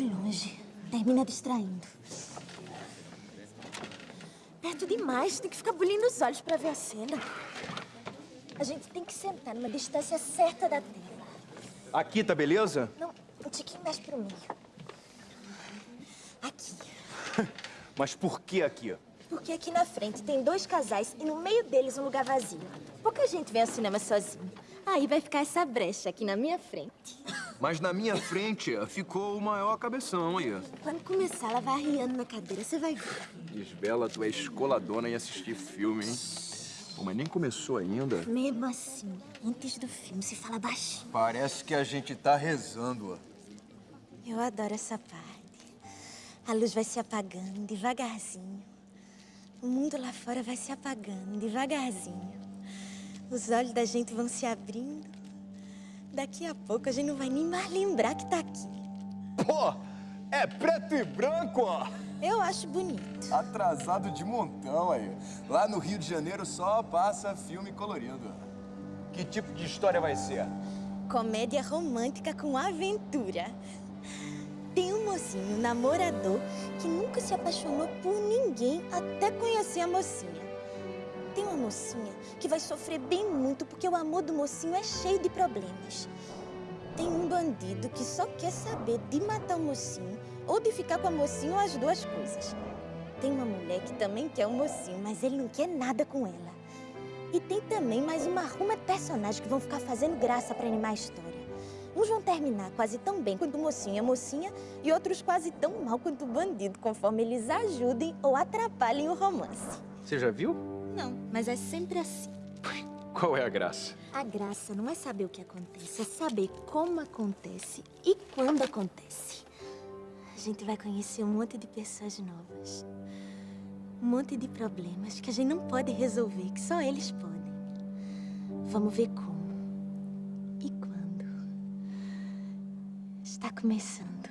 longe. Termina distraindo. Perto demais. Tem que ficar bulindo os olhos pra ver a cena. A gente tem que sentar numa distância certa da tela. Aqui, tá beleza? Não, um tiquinho mais pro meio. Aqui. Mas por que aqui? Porque aqui na frente tem dois casais e no meio deles um lugar vazio. Pouca gente vem ao cinema sozinho. Aí vai ficar essa brecha aqui na minha frente. Mas na minha frente ficou o maior cabeção aí. Quando começar, ela vai arriando na cadeira, você vai ver. Isbela, tu é escoladona em assistir filme, hein? Pô, mas nem começou ainda. Mesmo assim, antes do filme, se fala baixinho. Parece que a gente tá rezando, ó. Eu adoro essa parte. A luz vai se apagando devagarzinho. O mundo lá fora vai se apagando devagarzinho. Os olhos da gente vão se abrindo. Daqui a pouco a gente não vai nem mais lembrar que tá aqui. Pô, é preto e branco, ó. Eu acho bonito. Atrasado de montão aí. Lá no Rio de Janeiro só passa filme colorido. Que tipo de história vai ser? Comédia romântica com aventura. Tem um mocinho, um namorador, que nunca se apaixonou por ninguém até conhecer a mocinha. Mocinha que vai sofrer bem muito porque o amor do mocinho é cheio de problemas. Tem um bandido que só quer saber de matar o mocinho ou de ficar com a mocinha ou as duas coisas. Tem uma mulher que também quer o mocinho, mas ele não quer nada com ela. E tem também mais uma ruma de personagens que vão ficar fazendo graça para animar a história. Uns vão terminar quase tão bem quanto o mocinho e a mocinha, e outros quase tão mal quanto o bandido, conforme eles ajudem ou atrapalhem o romance. Você já viu? Não, mas é sempre assim. Qual é a graça? A graça não é saber o que acontece, é saber como acontece e quando acontece. A gente vai conhecer um monte de pessoas novas. Um monte de problemas que a gente não pode resolver, que só eles podem. Vamos ver como. E quando. Está começando.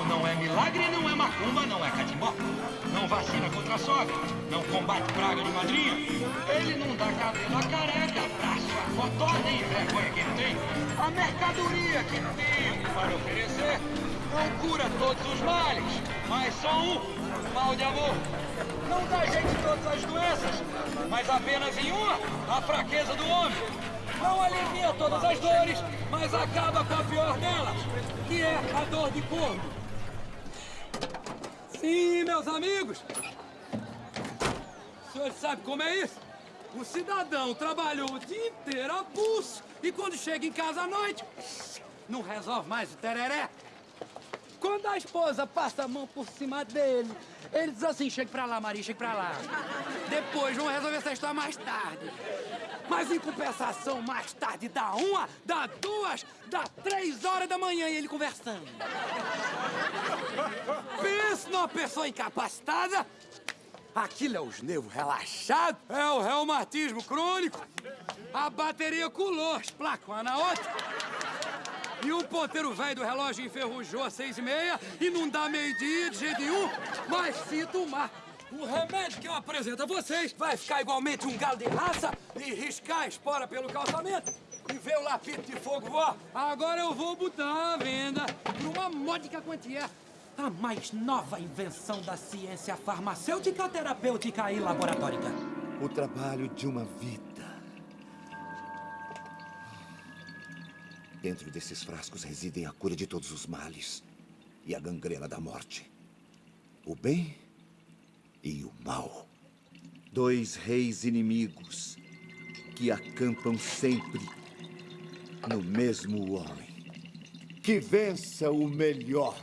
Não é milagre, não é macumba, não é catimbó. Não vacina contra a sogra, não combate praga de madrinha. Ele não dá cabelo à careca, braço a cotó, nem vergonha que tem. A mercadoria que tem para oferecer não cura todos os males, mas só um, mal de amor. Não dá em todas as doenças, mas apenas em uma, a fraqueza do homem. Não alivia todas as dores, mas acaba com a pior delas, que é a dor de corno. Sim, meus amigos. O senhor sabe como é isso? O cidadão trabalhou o dia inteiro a pulso e quando chega em casa à noite, não resolve mais o tereré. Quando a esposa passa a mão por cima dele, ele diz assim, chega pra lá, Maria, chega pra lá. Depois vão resolver essa história mais tarde. Mas em compensação, mais tarde dá uma, dá duas, dá três horas da manhã e ele conversando. Pensa numa pessoa incapacitada. Aquilo é os nervos relaxados, é o reumatismo crônico. A bateria colou, as placas uma na outra. E o ponteiro velho do relógio enferrujou às seis e meia e não dá meio-dia de jeito nenhum. Mas se tomar o remédio que eu apresento a vocês, vai ficar igualmente um galo de raça e riscar a espora pelo calçamento e ver o lapito de fogo voar. Agora eu vou botar à venda por uma módica quantia a mais nova invenção da ciência farmacêutica, terapêutica e laboratórica. O trabalho de uma vida. Dentro desses frascos residem a cura de todos os males e a gangrena da morte. O bem e o mal. Dois reis inimigos que acampam sempre no mesmo homem. Que vença o melhor.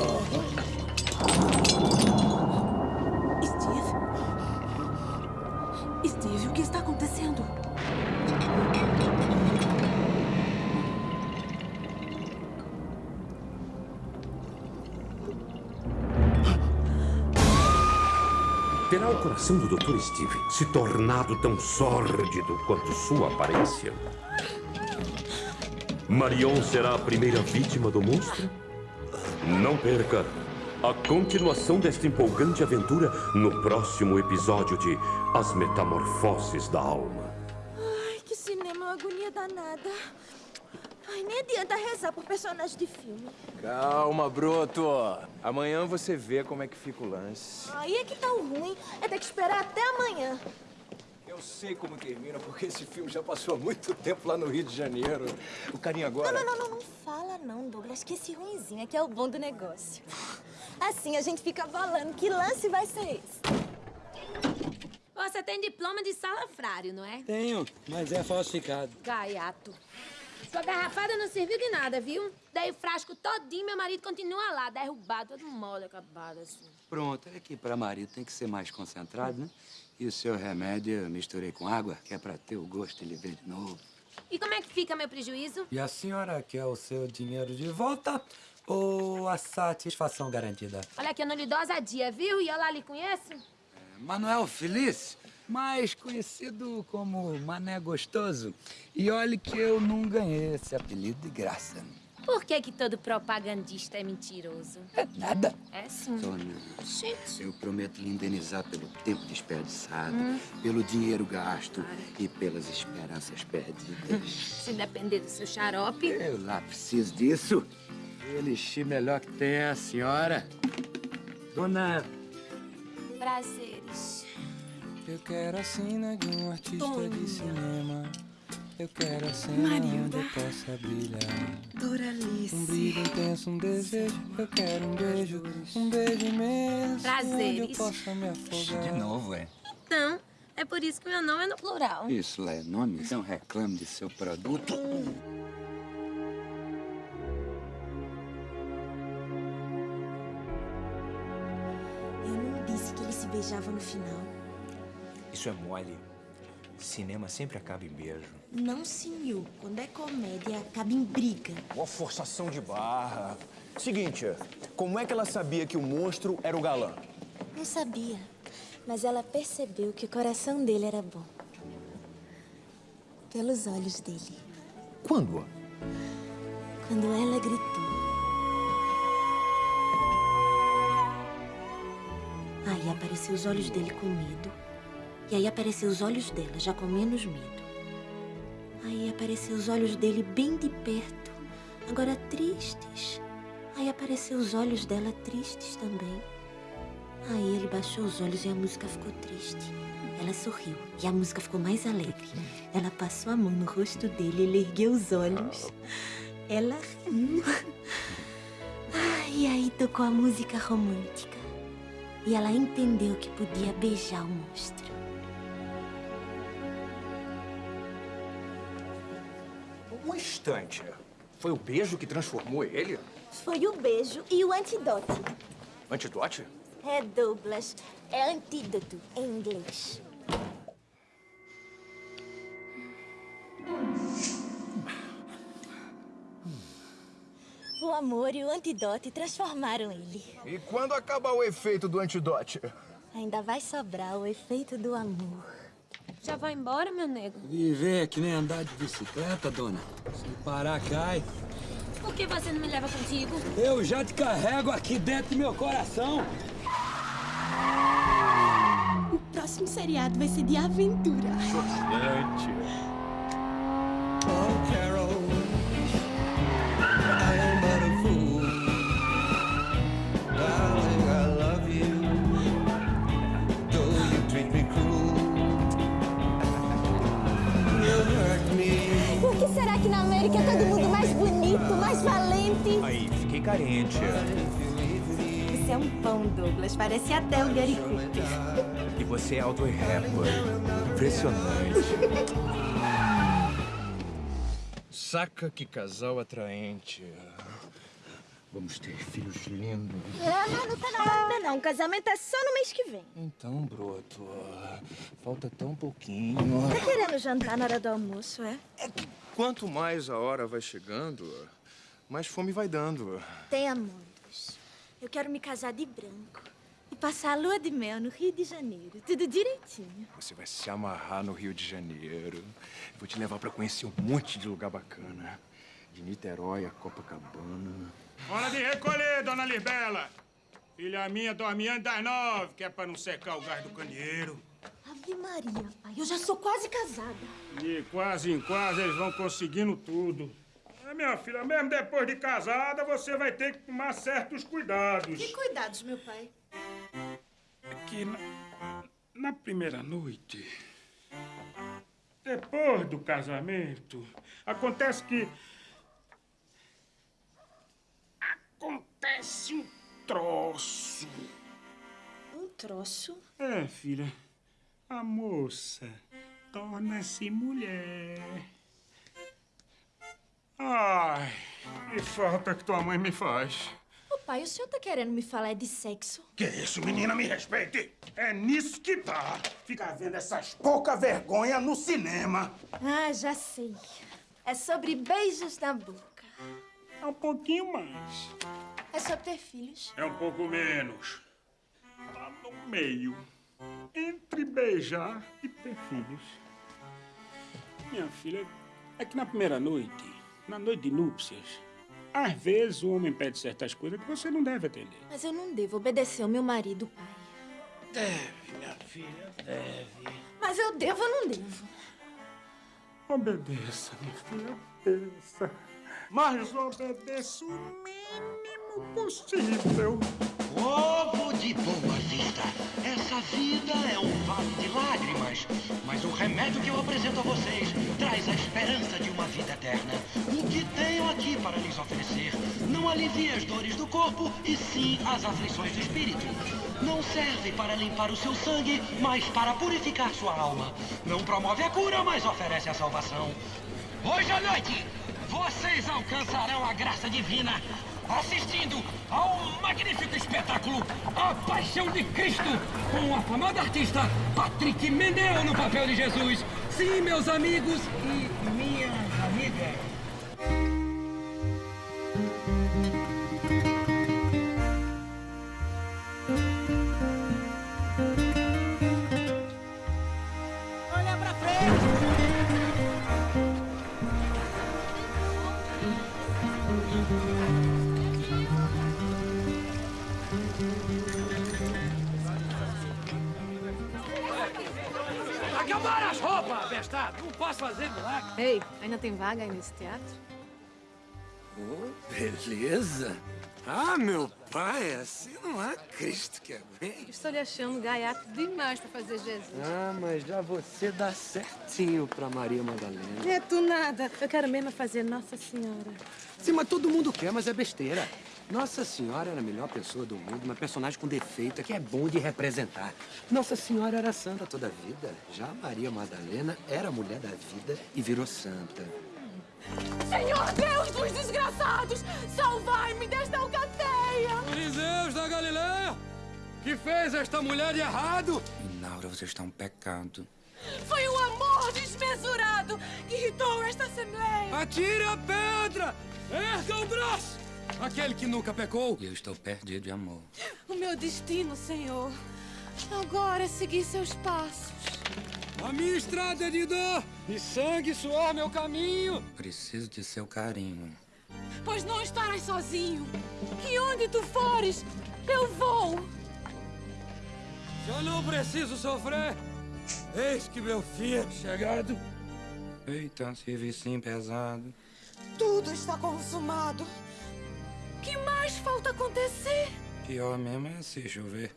Steve? Steve, o que está acontecendo? Terá o coração do Dr. Steve se tornado tão sórdido quanto sua aparência? Marion será a primeira vítima do monstro? Não perca a continuação desta empolgante aventura no próximo episódio de As Metamorfoses da Alma. Ai, que cinema, uma agonia danada. Ai, nem adianta rezar por personagem de filme. Calma, broto. Amanhã você vê como é que fica o lance. Aí é que tá o ruim. É ter que esperar até amanhã. Eu sei como termina, porque esse filme já passou há muito tempo lá no Rio de Janeiro. O carinha agora... Não, não, não, não, não fala não, Douglas, que esse ruimzinho é que é o bom do negócio. Assim a gente fica falando que lance vai ser esse. Você tem diploma de salafrário, não é? Tenho, mas é falsificado. Gaiato. Sua garrafada não serviu de nada, viu? Dei o frasco todinho, meu marido continua lá, derrubado, todo mole, acabado assim. Pronto, é que pra marido tem que ser mais concentrado, né? E o seu remédio eu misturei com água, que é pra ter o gosto e ele ver de novo. E como é que fica meu prejuízo? E a senhora quer o seu dinheiro de volta ou a satisfação garantida? Olha que eu não lhe dou ousadia, viu? E eu lá lhe conheço? Manuel Feliz, mais conhecido como Mané Gostoso. E olhe que eu não ganhei esse apelido de graça. Por que que todo propagandista é mentiroso? É nada. É sim. Dona, Gente. eu prometo lhe indenizar pelo tempo desperdiçado, pelo dinheiro gasto e pelas esperanças perdidas. Se depender do seu xarope. Eu lá preciso disso. O elixir melhor que tem é a senhora. Dona, Prazeres. Eu quero a cena de um artista de cinema. Eu quero a cena Marilda. onde eu possa brilhar. Doralice. Um brilho intenso, um desejo. Eu quero um beijo, um beijo imenso. Onde eu Prazeres. possa me afogar. de novo, é? Então, é por isso que meu nome é no plural. Isso lá é nome? Não reclame de seu produto. Eu não disse que eles se beijavam no final. Isso é mole. Cinema sempre acaba em beijo. Não, senhor. Quando é comédia, acaba em briga. Uma forçação de barra. Seguinte, como é que ela sabia que o monstro era o galã? Não sabia. Mas ela percebeu que o coração dele era bom. Pelos olhos dele. Quando? Quando ela gritou. Aí apareceu os olhos dele com medo. E aí apareceu os olhos dela, já com menos medo. Aí apareceu os olhos dele bem de perto, agora tristes. Aí apareceu os olhos dela tristes também. Aí ele baixou os olhos e a música ficou triste. Ela sorriu e a música ficou mais alegre. Ela passou a mão no rosto dele, ele ergueu os olhos. Ela riu. E aí tocou a música romântica. E ela entendeu que podia beijar o monstro. Instante. Foi o beijo que transformou ele? Foi o beijo e o antidote. Antidote? É, Douglas. É antídoto em inglês. O amor e o antidote transformaram ele. E quando acabar o efeito do antidote? Ainda vai sobrar o efeito do amor. Já vai embora, meu nego? Viver é que nem andar de bicicleta, dona. Se parar, cai. Por que você não me leva contigo? Eu já te carrego aqui dentro do meu coração. O próximo seriado vai ser de aventura. Oh, Carol, Aí, fiquei carente. Você é um pão, Douglas. Parece até o Gary Cooper. E você é auto rapper. Impressionante. Saca que casal atraente. Vamos ter filhos lindos. Não, não, não tá na hora ainda não. O casamento é só no mês que vem. Então, broto, falta tão pouquinho. Tá querendo jantar na hora do almoço, é? Quanto mais a hora vai chegando, mais fome vai dando. Tenha muitos. Eu quero me casar de branco. E passar a lua de mel no Rio de Janeiro. Tudo direitinho. Você vai se amarrar no Rio de Janeiro. Vou te levar pra conhecer um monte de lugar bacana. De Niterói a Copacabana. Hora de recolher, dona Libela. Filha minha dorme antes das nove, que é pra não secar o gás do candeeiro. Ave Maria, pai. Eu já sou quase casada. E quase em quase eles vão conseguindo tudo. Minha filha, mesmo depois de casada, você vai ter que tomar certos cuidados. Que cuidados, meu pai? É que na, na primeira noite, depois do casamento, acontece que. Acontece um troço. Um troço? É, filha. A moça torna-se mulher. Ai, que falta que tua mãe me faz. Ô, pai, o senhor tá querendo me falar de sexo? Que isso, menina, me respeite. É nisso que tá. Ficar vendo essas pouca vergonha no cinema. Ah, já sei. É sobre beijos na boca. É um pouquinho mais. É sobre ter filhos. É um pouco menos. Tá no meio. Entre beijar e ter filhos. Minha filha, é que na primeira noite, na noite de núpcias, às vezes o homem pede certas coisas que você não deve atender. Mas eu não devo obedecer ao meu marido, pai. Deve, minha filha, deve. Mas eu devo ou não devo? Obedeça, minha filha, obedeça. Mas obedeça o mínimo possível. De Boa Vista, essa vida é um vale de lágrimas, mas o remédio que eu apresento a vocês traz a esperança de uma vida eterna. O que tenho aqui para lhes oferecer não alivia as dores do corpo e sim as aflições do espírito. Não serve para limpar o seu sangue, mas para purificar sua alma. Não promove a cura, mas oferece a salvação. Hoje à noite, vocês alcançarão a graça divina assistindo ao magnífico espetáculo A Paixão de Cristo, com o afamado artista Patrick Meneu no papel de Jesus. Sim, meus amigos e minhas amigas. Bestado! Não posso fazer milagre! Ei, ainda tem vaga aí nesse teatro? Oh, beleza. Ah, meu pai, assim não há Cristo que aguente. Estou lhe achando gaiato demais pra fazer Jesus. Ah, mas já você dá certinho pra Maria Madalena. É tu nada. Eu quero mesmo fazer Nossa Senhora. Sim, mas todo mundo quer, mas é besteira. Nossa Senhora era a melhor pessoa do mundo, uma personagem com defeito que é bom de representar. Nossa Senhora era santa toda a vida. Já Maria Madalena era mulher da vida e virou santa. Senhor Deus dos desgraçados, salvai-me desta alcateia! Fariseus da Galileia! Que fez esta mulher de errado? Inaura, você está um pecado. Foi o amor desmesurado que irritou esta assembleia! Atire a pedra! Erga o braço! Aquele que nunca pecou. Eu estou perdido de amor. O meu destino, Senhor, agora é seguir seus passos. A minha estrada é de dor e sangue e suor meu caminho. Preciso de seu carinho. Pois não estarás sozinho. E onde tu fores, eu vou. Já não preciso sofrer. Eis que meu filho chegado. Eita, serviço pesado. Tudo está consumado. Que mais falta acontecer? Pior mesmo é se chover.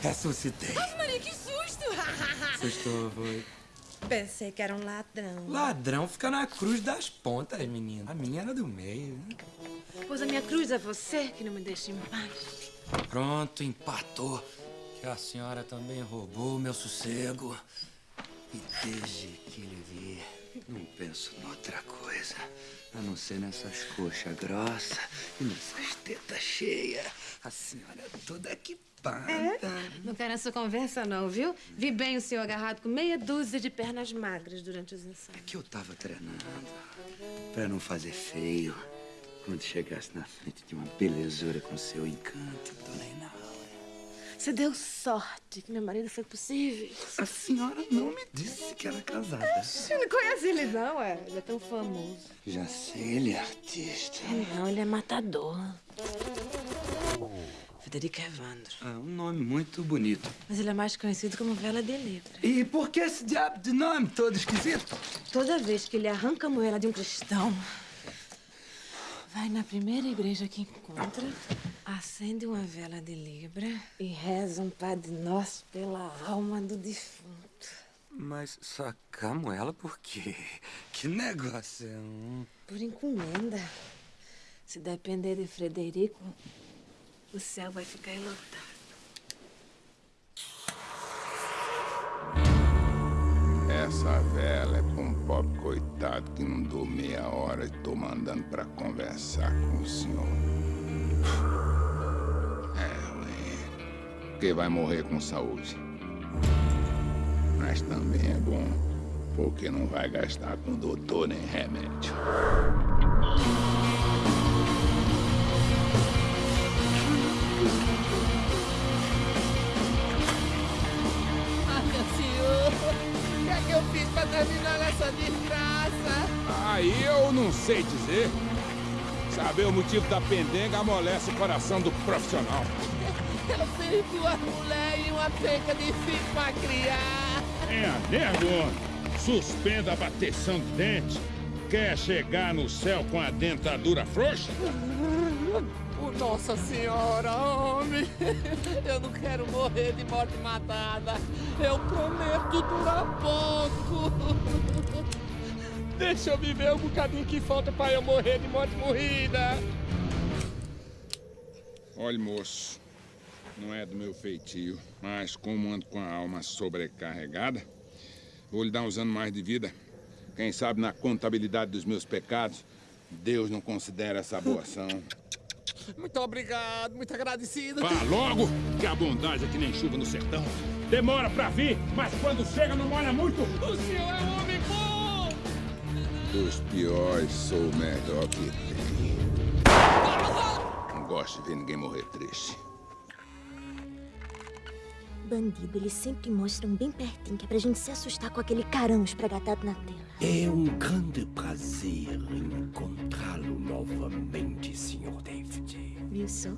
Ressuscitei. Ave Maria, que susto! Assustou, foi. Pensei que era um ladrão. Ladrão fica na cruz das pontas, menina. A minha era do meio. Pois a minha cruz é você que não me deixa em paz. Pronto, empatou. Que a senhora também roubou meu sossego. E desde que lhe vi, não penso noutra coisa. A não ser nessas coxas grossas e nessas tetas cheias. A senhora é toda que ocupada. É? Não quero essa conversa, não, viu? Vi bem o senhor agarrado com meia dúzia de pernas magras durante os ensaios. Que eu tava treinando pra não fazer feio quando chegasse na frente de uma belezura com seu encanto, dona Inaua. Você deu sorte que meu marido foi possível. A senhora não me disse que era casada. Você não conhece ele, não, é? Ele é tão famoso. Já sei, ele é artista. Não, ele é matador. Federico Evandro. É um nome muito bonito. Mas ele é mais conhecido como Vela de Libra. E por que esse diabo de nome todo esquisito? Toda vez que ele arranca a moela de um cristão, vai na primeira igreja que encontra, acende uma vela de Libra e reza um Padre Nosso pela alma do defunto. Mas sacamos ela por quê? Que negócio é um... Por encomenda. Se depender de Frederico, o céu vai ficar enlotado. Essa vela é pra um pobre coitado que não dou meia hora e tô mandando pra conversar com o senhor. Porque vai morrer com saúde. Mas também é bom, porque não vai gastar com doutor nem remédio. Ah, meu senhor, o que é que eu fiz pra terminar essa desgraça? Aí eu não sei dizer. Saber o motivo da pendenga amolece o coração do profissional. Eu fiz duas mulheres e uma penca de filho pra criar. É a merda, homem. Suspenda a bateção de dente. Quer chegar no céu com a dentadura frouxa? Nossa Senhora, homem! Eu não quero morrer de morte matada. Eu prometo durar pouco. Deixa eu viver o bocadinho que falta pra eu morrer de morte morrida. Olha, moço, não é do meu feitio, mas como ando com a alma sobrecarregada, vou lhe dar uns anos mais de vida. Quem sabe na contabilidade dos meus pecados, Deus não considera essa boa ação. Muito obrigado, muito agradecido. Vá logo, que a bondade é que nem chuva no sertão. Demora pra vir, mas quando chega não molha muito. O senhor é um homem bom! Dos piores, sou o melhor que tem. Não gosto de ver ninguém morrer triste. Bandido, eles sempre mostram bem pertinho, que é pra gente se assustar com aquele carão espregatado na tela. É um grande prazer encontrá-lo novamente, Sr. David. Viu só?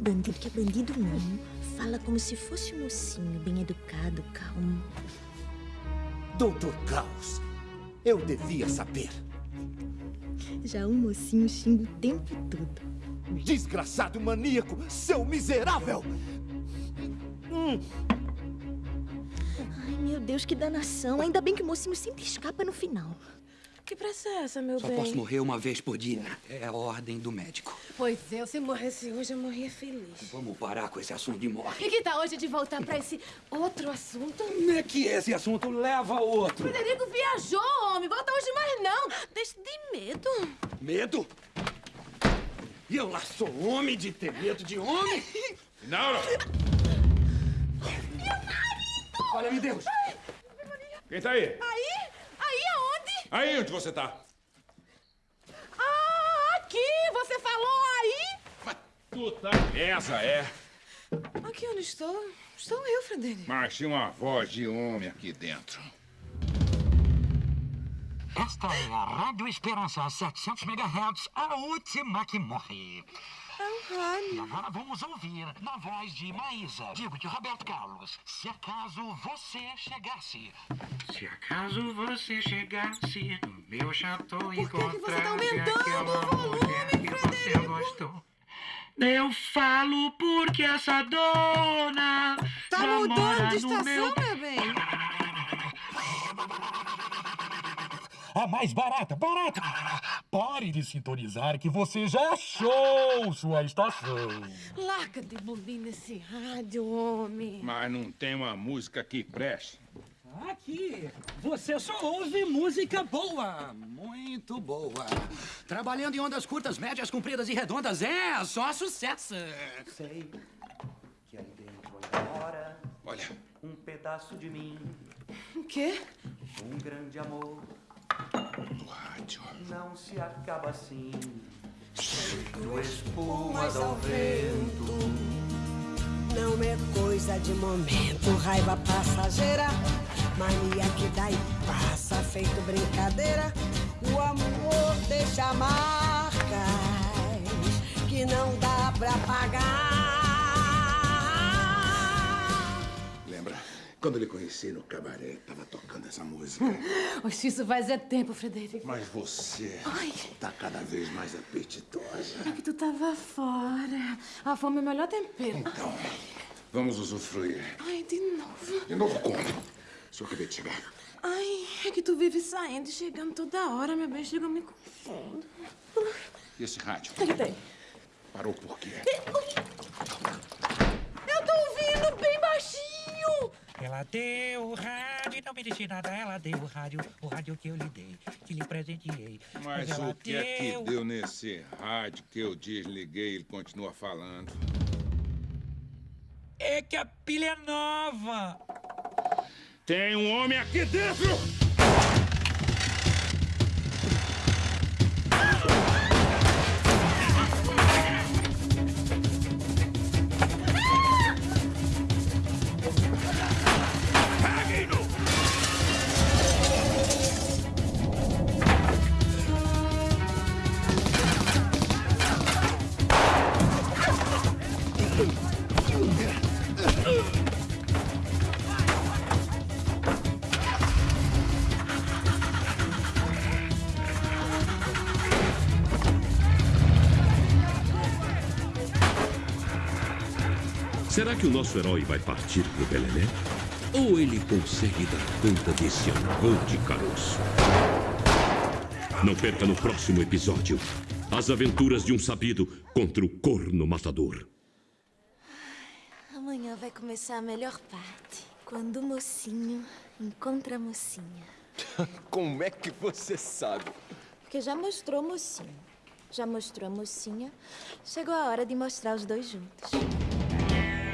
Bandido que é bandido mesmo. Fala como se fosse um mocinho, bem educado, calmo. Doutor Klaus, eu devia saber. Já o mocinho xinga o tempo todo. Desgraçado maníaco, seu miserável! Hum. Ai, meu Deus, que danação. Ainda bem que o mocinho sempre escapa no final. Que pressa é essa, meu Só bem? posso morrer uma vez por dia. É a ordem do médico. Pois é, se morresse hoje, eu morria feliz. Vamos parar com esse assunto de morte. E que tal hoje de voltar pra esse outro assunto? Não é que esse assunto leva a outro. Frederico viajou, homem. Volta hoje mais não. Deixa de medo. Medo? E eu lá sou homem de ter medo de homem? Não, Olha, me Deus! Quem tá aí? Aí? Aí aonde? Aí onde você tá? Ah, aqui! Você falou aí? Tu tá. Essa é. Aqui onde estou? Estou eu, Frederico. Mas tinha uma voz de homem aqui dentro. Esta é a Rádio Esperança 700 MHz, a última que morre. E agora vamos ouvir na voz de Maísa, digo de Roberto Carlos. Se acaso você chegasse. Se acaso você chegasse no meu chateau e Por que que você tá encontrasse aumentando aquela o volume, mulher que você gostou. Eu falo porque essa dona Tá já mudando mora de estação, meu... meu bem? A mais barata, barata! Pare de sintonizar que você já achou sua estação. Larga de bolir nesse rádio, homem. Mas não tem uma música que preste. Aqui, você só ouve música boa. Muito boa. Trabalhando em ondas curtas, médias, compridas e redondas, é só sucesso. Sei que aí dentro Olha. Um pedaço de mim, O quê? um grande amor. Do rádio. Não se acaba assim. Feito espumas ao vento. Não é coisa de momento, raiva passageira. Mania que dá e passa, feito brincadeira. O amor deixa marcas que não dá pra pagar. Quando lhe conheci no cabaré, tava tocando essa música. Oxe, isso faz é tempo, Frederico. Mas você Ai. tá cada vez mais apetitosa. É que tu tava fora. A fome é o melhor tempero. Então, vamos usufruir. Ai, de novo. De novo como? Se eu acabei de chegar. Ai, é que tu vive saindo e chegando toda hora, meu bem. Chega, eu me confundo. E esse rádio? O que que tem? Parou por quê? Eu tô ouvindo bem baixinho. Ela deu o rádio e não me disse nada. Ela deu o rádio, o rádio que eu lhe dei, que lhe presenteei. Mas ela o que é que deu- deu nesse rádio que eu desliguei ele continua falando? É que a pilha é nova. Tem um homem aqui dentro! Será que o nosso herói vai partir pro Belené? Ou ele consegue dar conta desse amor de caroço? Não perca no próximo episódio as aventuras de um sabido contra o corno matador. Amanhã vai começar a melhor parte. Quando o mocinho encontra a mocinha. Como é que você sabe? Porque já mostrou o mocinho. Já mostrou a mocinha. Chegou a hora de mostrar os dois juntos.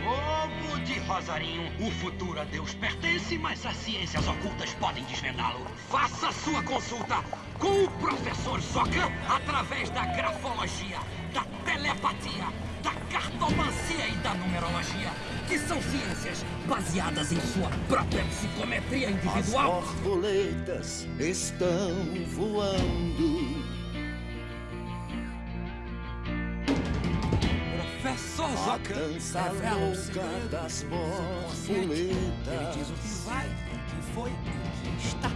Ovo de Rosarinho, o futuro a Deus pertence, mas as ciências ocultas podem desvendá-lo. Faça sua consulta com o professor Zocan através da grafologia, da telepatia, da cartomancia e da numerologia, que são ciências baseadas em sua própria psicometria individual. As borboletas estão voando. Professor A Zocan dança revela o louca segredo das do subconsciente. Ele borboletas. diz o que vai, o que foi, o que está.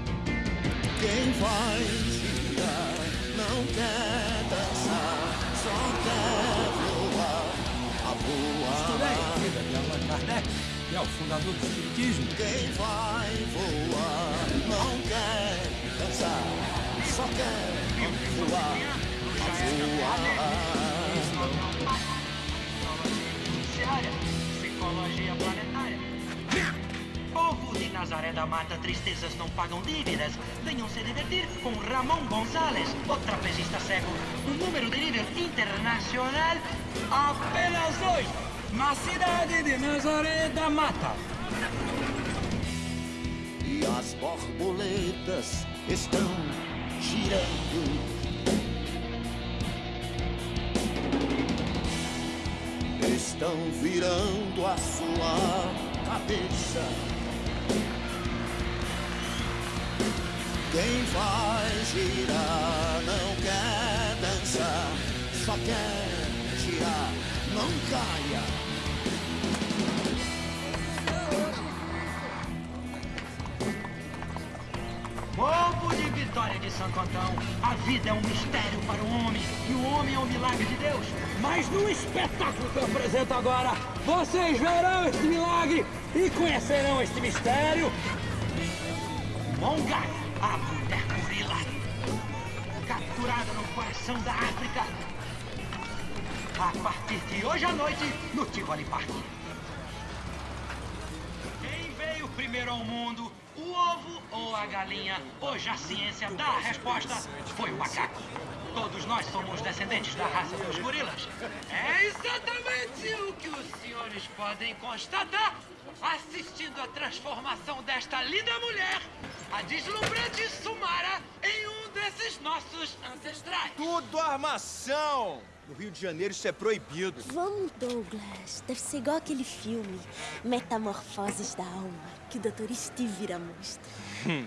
Quem vai girar não quer dançar, só quer voar. A Estudei, voar. filha de Allan Kardec, que é o fundador do Espiritismo. Quem vai voar não quer dançar, só quer voar. A voar. Judiciária, psicologia planetária. Povo de Nazaré da Mata, tristezas não pagam dívidas. Venham se divertir com Ramon Gonzalez, o trapezista cego. Um número de nível internacional, apenas dois, na cidade de Nazaré da Mata. E as borboletas estão girando. Estão virando a sua cabeça. Quem vai girar não quer dançar, só quer girar, não caia. Povo de Vitória de Santo Antão, a vida é um mistério para o homem e o homem é um milagre de Deus. Mas no espetáculo que eu apresento agora, vocês verão este milagre e conhecerão este mistério. Mongai, a mulher gorila, capturada no coração da África. A partir de hoje à noite, no Tivoli Park. Quem veio primeiro ao mundo, o ovo ou a galinha. Hoje a ciência dá a resposta. Foi o macaco. Todos nós somos descendentes da raça dos gorilas. É exatamente o que os senhores podem constatar assistindo a transformação desta linda mulher, a deslumbrante Sumara, em um desses nossos ancestrais. Tudo armação! No Rio de Janeiro isso é proibido. Vamos, Douglas. Deve ser igual aquele filme, Metamorfoses da Alma, que o Dr. Steve vira monstro. Hum,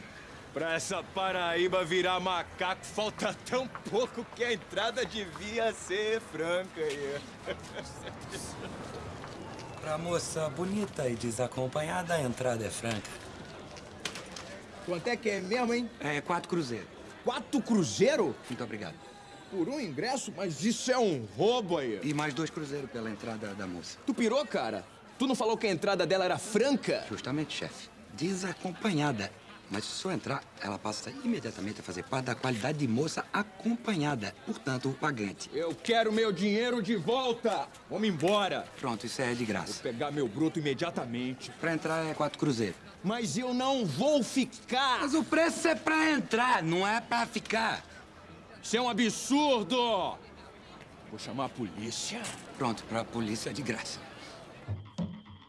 pra essa Paraíba virar macaco, falta tão pouco que a entrada devia ser franca. aí. Pra moça bonita e desacompanhada, a entrada é franca. Quanto é que é mesmo, hein? É quatro cruzeiros. Quatro cruzeiro? Muito obrigado. Por um ingresso? Mas isso é um roubo aí. E mais dois cruzeiros pela entrada da moça. Tu pirou, cara? Tu não falou que a entrada dela era franca? Justamente, chefe. Desacompanhada. Mas se o senhor entrar, ela passa imediatamente a fazer parte da qualidade de moça acompanhada. Portanto, o pagante. Eu quero meu dinheiro de volta! Vamos embora! Pronto, isso é de graça. Vou pegar meu bruto imediatamente. Pra entrar é quatro cruzeiros. Mas eu não vou ficar! Mas o preço é pra entrar, não é pra ficar. Isso é um absurdo! Vou chamar a polícia. Pronto, pra polícia é de graça.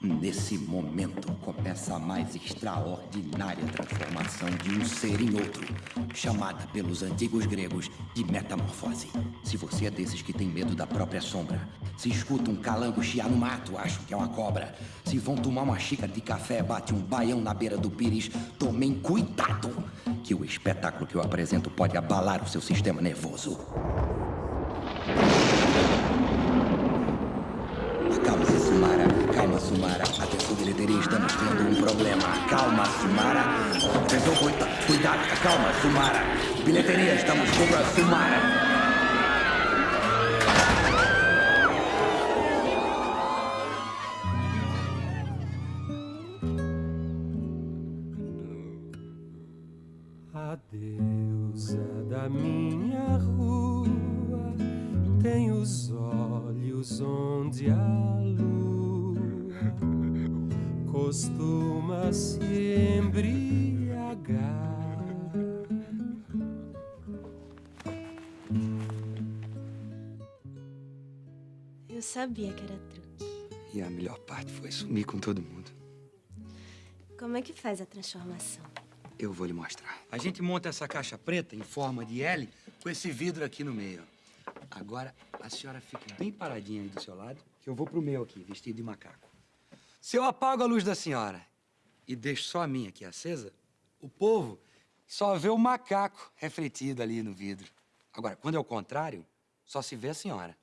Nesse momento começa a mais extraordinária transformação de um ser em outro, chamada pelos antigos gregos de metamorfose. Se você é desses que tem medo da própria sombra, se escuta um calango chiar no mato, acho que é uma cobra. Se vão tomar uma xícara de café, bate um baião na beira do pires, tomem cuidado, que o espetáculo que eu apresento pode abalar o seu sistema nervoso. Acalma-se, Sumara. Calma, Sumara. Atenção, bilheteria, estamos tendo um problema. Calma, Sumara. Atenção, cuida cuidado. Calma, Sumara. Bilheteria, estamos com a Sumara. A deusa da minha rua tem os olhos onde a lua costuma se embriagar. Eu sabia que era truque. E a melhor parte foi sumir com todo mundo. Como é que faz a transformação? Eu vou lhe mostrar. A gente monta essa caixa preta em forma de L com esse vidro aqui no meio. Agora, a senhora fique bem paradinha aí do seu lado, que eu vou pro meu aqui, vestido de macaco. Se eu apago a luz da senhora e deixo só a minha aqui acesa, o povo só vê o macaco refletido ali no vidro. Agora, quando é o contrário, só se vê a senhora.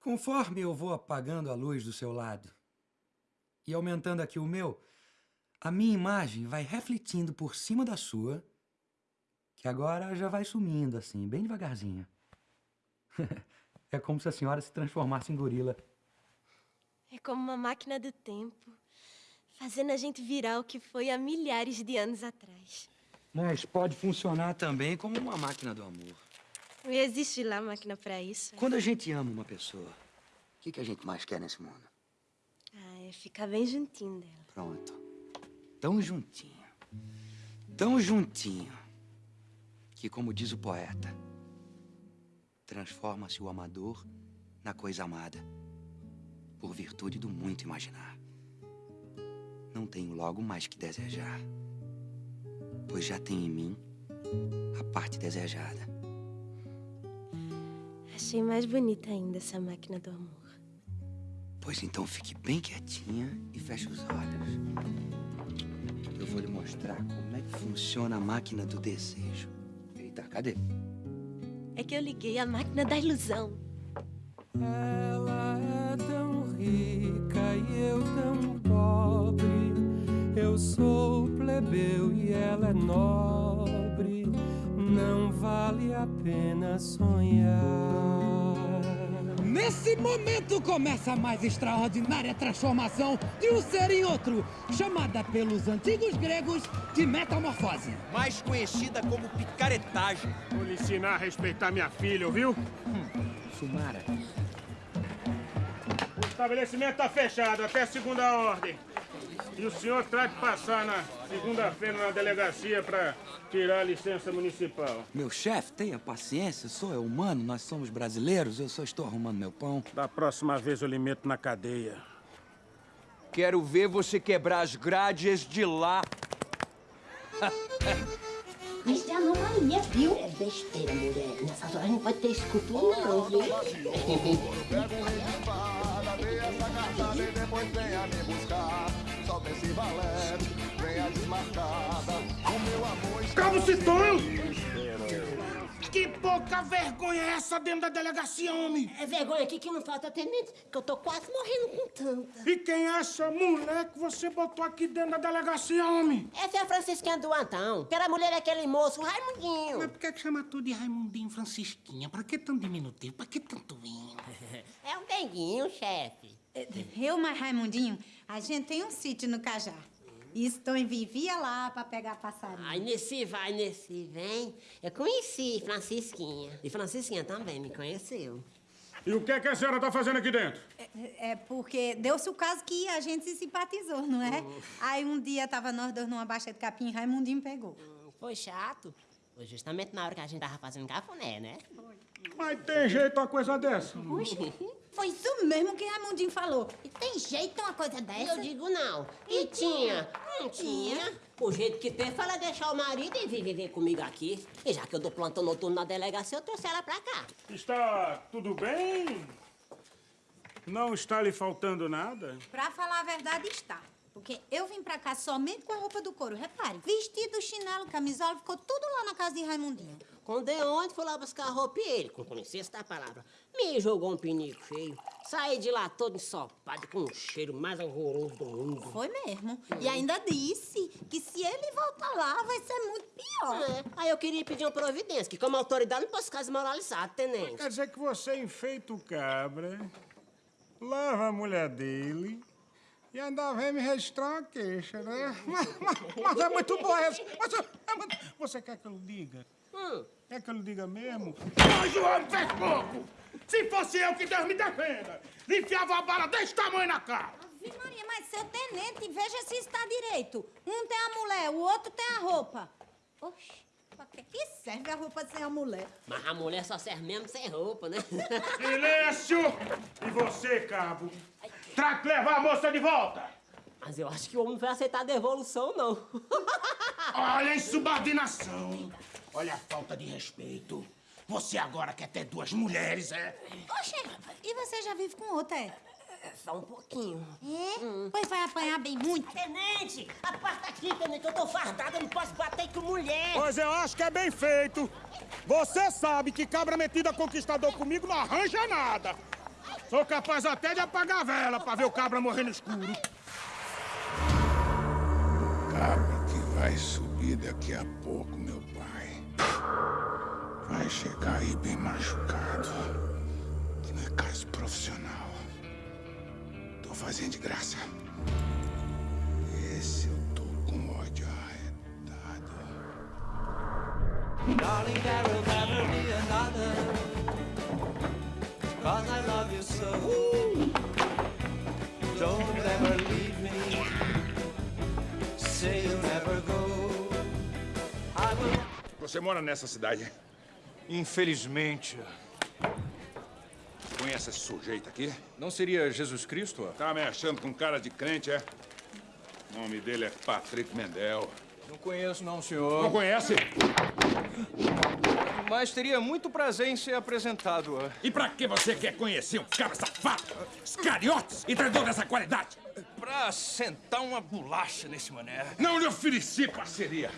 Conforme eu vou apagando a luz do seu lado e aumentando aqui o meu, a minha imagem vai refletindo por cima da sua, que agora já vai sumindo assim, bem devagarzinho. é como se a senhora se transformasse em gorila. É como uma máquina do tempo, fazendo a gente virar o que foi há milhares de anos atrás. Mas pode funcionar também como uma máquina do amor. E existe lá máquina pra isso? Quando a gente ama uma pessoa, o que, que a gente mais quer nesse mundo? Ah, é ficar bem juntinho dela. Pronto. Tão juntinho. Tão juntinho. Que, como diz o poeta, transforma-se o amador na coisa amada, por virtude do muito imaginar. Não tenho logo mais que desejar, pois já tem em mim a parte desejada. Achei mais bonita ainda essa máquina do amor. Pois então fique bem quietinha e feche os olhos. Eu vou lhe mostrar como é que funciona a máquina do desejo. Eita, cadê? É que eu liguei a máquina da ilusão. Ela é rica e eu tão pobre. Eu sou plebeu e ela é nobre. Não vale a pena sonhar. Nesse momento começa a mais extraordinária transformação de um ser em outro, chamada pelos antigos gregos de metamorfose. Mais conhecida como picaretagem. Vou lhe ensinar a respeitar minha filha, ouviu? Sumara. O estabelecimento tá fechado até segunda ordem. E o senhor trata de passar na segunda-feira na delegacia para tirar a licença municipal. Meu chefe, tenha paciência, sou eu humano, nós somos brasileiros, eu só estou arrumando meu pão. Da próxima vez eu lhe meto na cadeia. Quero ver você quebrar as grades de lá. Isso é anomalia, viu? É besteira, mulher. Nessas horas não pode ter escultura, não, viu? Depois venha me buscar. Só esse valete, venha desmarcada. O meu amor está Cabo Citonho! esperando. Que pouca vergonha é essa dentro da delegacia, homem? É vergonha aqui que não falta, tenente, que eu tô quase morrendo com tanta. E quem é essa mulher que você botou aqui dentro da delegacia, homem? Essa é a Francisquinha do Antão. Aquela mulher é aquele moço, o Raimundinho. Mas por que, que chama tudo de Raimundinho Francisquinha? Pra que tão diminutivo? Pra que tanto vinho? É um denguinho, chefe. Eu, mas Raimundinho, a gente tem um sítio no Cajá. E Stone vivia lá pra pegar passarinho. Ai, Nessi vai, Nessi vem. Eu conheci Francisquinha. E Francisquinha também me conheceu. E o que, é que a senhora tá fazendo aqui dentro? É porque deu-se o caso que a gente se simpatizou, não é? Aí um dia tava nós dois numa baixa de capim e Raimundinho pegou. Foi chato. Foi justamente na hora que a gente tava fazendo cafuné, né? Mas tem jeito uma coisa dessa? Puxa, foi isso mesmo que Raimundinho falou. E tem jeito uma coisa dessa? Eu digo não. E tinha? Não tinha. O jeito que tem foi ela deixar o marido e vir viver comigo aqui. E já que eu dou plantão noturno na delegacia, eu trouxe ela pra cá. Está tudo bem? Não está lhe faltando nada? Pra falar a verdade, está. Porque eu vim pra cá somente com a roupa do couro. Repare, vestido, chinelo, camisola, ficou tudo lá na casa de Raimundinho. Quando de onde foi lá buscar a roupa e ele, com licença da palavra, me jogou um pinico feio. Saí de lá todo ensopado, com o cheiro mais horroroso do mundo. Foi mesmo. E ainda disse que se ele voltar lá, vai ser muito pior. É. Aí eu queria pedir uma providência, que como autoridade não posso ficar desmoralizado, tenente. Quer dizer que você enfeita o cabra, lava a mulher dele e ainda vem me registrar uma queixa, né? Mas, mas- mas é muito boa essa. Mas, é muito- você quer que eu lhe diga? Quer que eu lhe diga mesmo? Mas o homem fez pouco! Se fosse eu, que Deus me defenda! Lhe enfiava uma bala desse tamanho na cara! Ave Maria, mas seu tenente, veja se está direito. Um tem a mulher, o outro tem a roupa. Oxi, pra que que serve a roupa sem a mulher? Mas a mulher só serve mesmo sem roupa, né? Silêncio! E você, cabo? Traga que levar a moça de volta! Mas eu acho que o homem não vai aceitar a devolução, não. Olha a insubordinação! Olha a falta de respeito! Você agora quer ter duas mulheres, é? Oxe, e você já vive com outra, é? Só um pouquinho. É? Pois vai apanhar bem muito. Tenente, aparta aqui, tenente, eu tô fardada, eu não posso bater com mulher. Pois eu acho que é bem feito. Você sabe que cabra metida conquistador comigo não arranja nada. Sou capaz até de apagar a vela pra ver o cabra morrer no escuro. Cabra que vai subir daqui a pouco, meu pai. Vai chegar aí bem machucado. Que não é caso profissional. Tô fazendo de graça. Esse eu tô com ódio arretado. Darling, there will never be another. Cause I love you so. Don't ever leave me. Say you'll never go. I will. Você mora nessa cidade? Infelizmente. Conhece esse sujeito aqui? Não seria Jesus Cristo? Tá me achando com cara de crente, é? O nome dele é Patrick Mendel. Não conheço, não, senhor. Não conhece? Mas teria muito prazer em ser apresentado. E pra que você quer conhecer um cara safado, escariotes e traidor dessa qualidade? Pra sentar uma bolacha nesse mané. Não lhe ofereci parceria.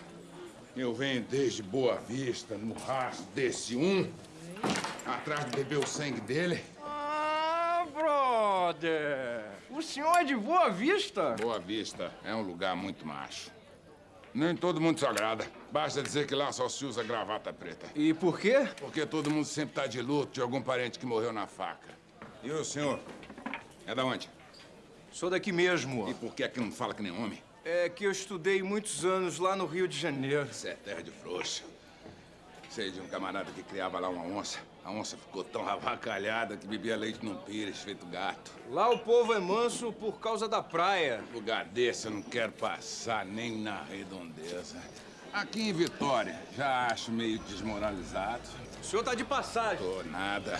Eu venho desde Boa Vista, no rastro desse um, atrás de beber o sangue dele. Ah, brother! O senhor é de Boa Vista? Boa Vista é um lugar muito macho. Nem todo mundo se agrada. Basta dizer que lá só se usa gravata preta. E por quê? Porque todo mundo sempre tá de luto de algum parente que morreu na faca. E o senhor? É da onde? Sou daqui mesmo. E por que é que não fala que nem homem? É que eu estudei muitos anos lá no Rio de Janeiro. Isso é terra de frouxo. Sei de um camarada que criava lá uma onça. A onça ficou tão avacalhada que bebia leite num pires, feito gato. Lá o povo é manso por causa da praia. Lugar desse eu não quero passar nem na redondeza. Aqui em Vitória, já acho meio desmoralizado. O senhor tá de passagem. Tô nada.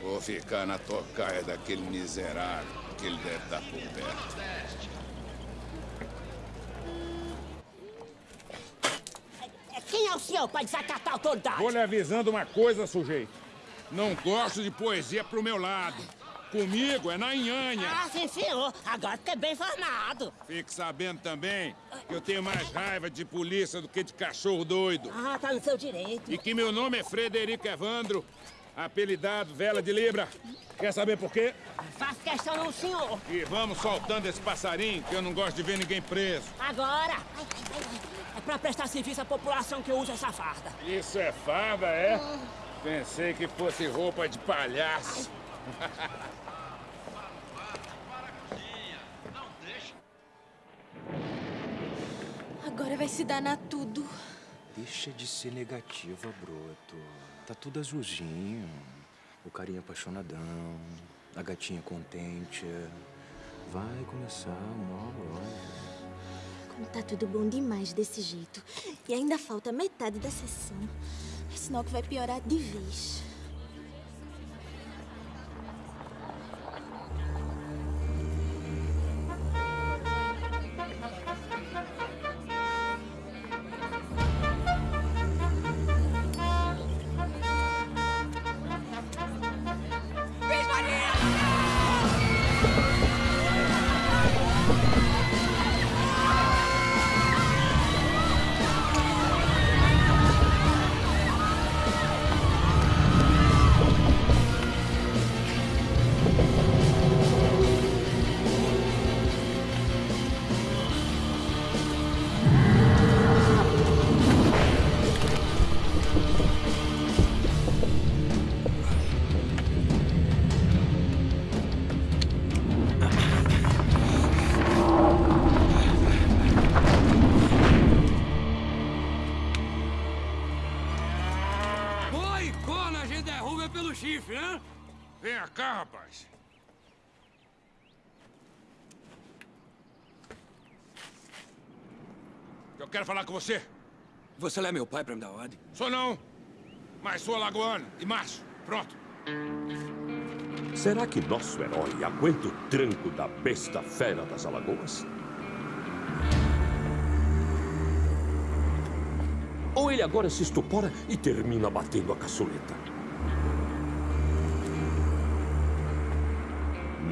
Vou ficar na tocaia daquele miserável que ele deve estar por perto. Quem é o senhor para desacatar a autoridade? Vou lhe avisando uma coisa, sujeito. Não gosto de poesia pro meu lado. Comigo é na nhanha. Ah, sim, senhor. Agora fiquei bem informado. Fique sabendo também que eu tenho mais raiva de polícia do que de cachorro doido. Ah, tá no seu direito. E que meu nome é Frederico Evandro, apelidado Vela de Libra. Quer saber por quê? Faço questão não, senhor. E vamos soltando esse passarinho, que eu não gosto de ver ninguém preso. Agora. Ai, ai, ai. É pra prestar serviço à população que eu uso essa farda. Isso é farda, é? Pensei que fosse roupa de palhaço. Agora vai se danar tudo. Deixa de ser negativa, broto. Tá tudo azulzinho. O carinha apaixonadão, a gatinha contente. Vai começar uma hora. Como tá tudo bom demais desse jeito. E ainda falta metade da sessão. É sinal que vai piorar de vez. Quero falar com você. Você não é meu pai pra me dar ordem? Sou não, mas sou alagoano e macho. Pronto. Será que nosso herói aguenta o tranco da besta fera das Alagoas? Ou ele agora se estupora e termina batendo a caçuleta?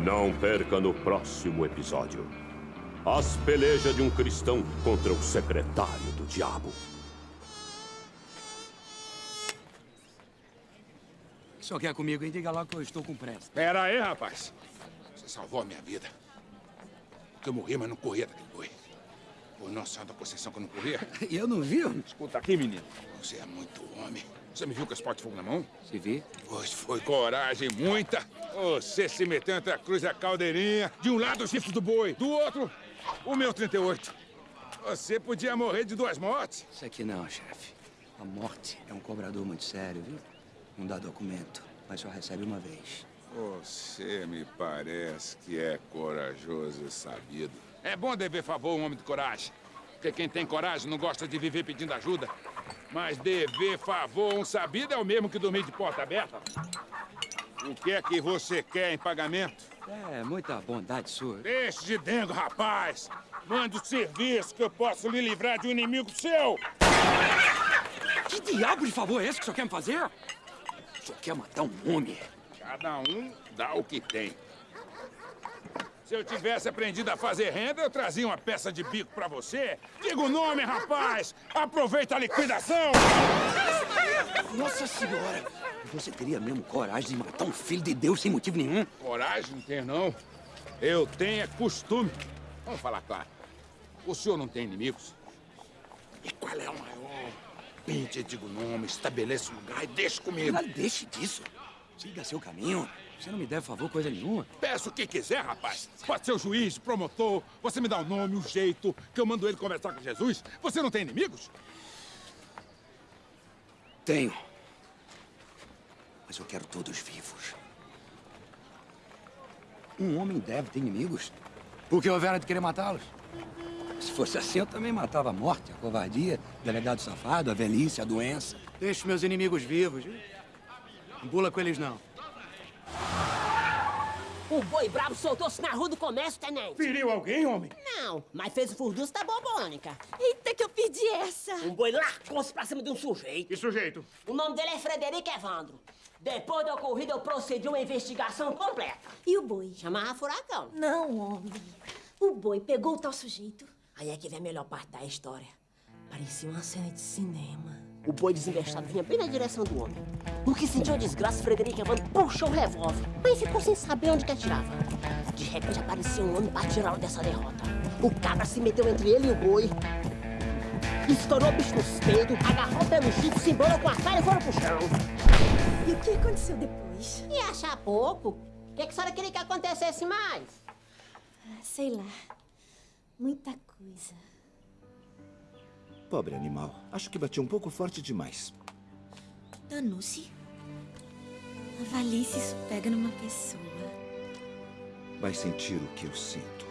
Não perca no próximo episódio. As pelejas de um cristão contra o secretário do diabo. O que senhor quer comigo, hein? Diga logo que eu estou com pressa. Pera aí, rapaz. Você salvou a minha vida. Porque eu morri, mas não corria daquele boi. Por nossa santa conceição que eu não corria. E eu não vi? Escuta aqui, menino. Você é muito homem. Você me viu com esse pote de fogo na mão? Se vi. Pois foi coragem muita. Você se meteu entre a cruz e a caldeirinha. De um lado, o chifre do boi. Do outro, o meu 38. Você podia morrer de duas mortes. Isso aqui não, chefe. A morte é um cobrador muito sério, viu? Não dá documento, mas só recebe uma vez. Você me parece que é corajoso e sabido. É bom dever favor a um homem de coragem. Porque quem tem coragem não gosta de viver pedindo ajuda. Mas dever favor a um sabido é o mesmo que dormir de porta aberta. O que é que você quer em pagamento? É, muita bondade sua. Deixe de dengo, rapaz! Mande o serviço que eu posso lhe livrar de um inimigo seu! Que diabo de favor é esse que o senhor quer me fazer? O senhor quer matar um homem? Cada um dá o que tem. Se eu tivesse aprendido a fazer renda, eu trazia uma peça de bico pra você. Diga o nome, rapaz! Aproveita a liquidação! Nossa senhora! Você teria mesmo coragem de matar um filho de Deus sem motivo nenhum? Coragem não tenho, não. Eu tenho é costume. Vamos falar claro. O senhor não tem inimigos? E qual é o maior? Pinte, diga o nome, estabeleça o lugar e deixe comigo. Não deixe disso. Siga seu caminho. Você não me deve favor coisa nenhuma. Peça o que quiser, rapaz. Pode ser o juiz, promotor. Você me dá o nome, o jeito, que eu mando ele conversar com Jesus. Você não tem inimigos? Tenho. Mas eu quero todos vivos. Um homem deve ter inimigos. Por que houveram de querer matá-los? Se fosse assim, eu também matava a morte, a covardia, o delegado safado, a velhice, a doença. Deixe meus inimigos vivos. viu? Não pula com eles, não. O boi brabo soltou-se na rua do comércio, tenente. Feriu alguém, homem? Não, mas fez o furdunço da bobônica. Eita, que eu pedi essa. Um boi largou-se pra cima de um sujeito. Que sujeito? O nome dele é Frederico Evandro. Depois da ocorrida, eu procedi uma investigação completa. E o boi? Chamava furacão. Não, homem. O boi pegou o tal sujeito. Aí é que vem a melhor parte da história. Parecia uma cena de cinema. O boi desinvestado vinha bem na direção do homem. No que sentiu a desgraça, Frederico Evandro puxou o revólver, mas ficou sem saber onde que atirava. De repente apareceu um homem para tirá-lo dessa derrota. O cabra se meteu entre ele e o boi. Estourou o bicho nos peitos, agarrou o pé no chifre, se embolou com a cara e foram pro chão. O que aconteceu depois? E achar pouco? O que, que a senhora queria que acontecesse mais? Ah, Sei lá. Muita coisa. Pobre animal. Acho que bati um pouco forte demais. Danou-se. Avalie se isso pega numa pessoa. Vai sentir o que eu sinto.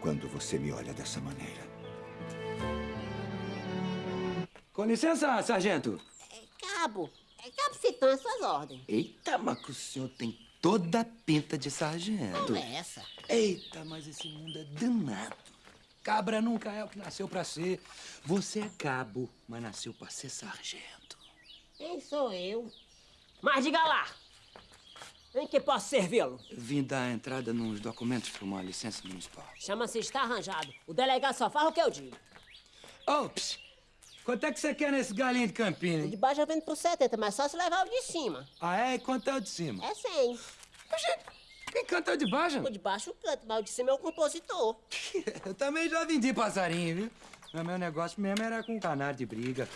Quando você me olha dessa maneira. Com licença, sargento. Cabo, é cabo citando as suas ordens. Eita, mas que o senhor tem toda a pinta de sargento. Não é essa. Eita, mas esse mundo é danado. Cabra nunca é o que nasceu pra ser. Você é cabo, mas nasceu pra ser sargento. Quem sou eu? Mas diga lá. Em que posso servi-lo? Vim dar entrada nos documentos pra uma licença municipal. Chama-se está arranjado. O delegado só faz o que eu digo. Ops! Quanto é que você quer nesse galinho de Campina? De baixo eu vendo por 70, mas só se levar o de cima. Ah, é? E quanto é o de cima? É 100. Quem canta é o de baixo? O de baixo canta, mas o de cima é o compositor. Eu também já vendi passarinho, viu? Mas meu negócio mesmo era com canário de briga.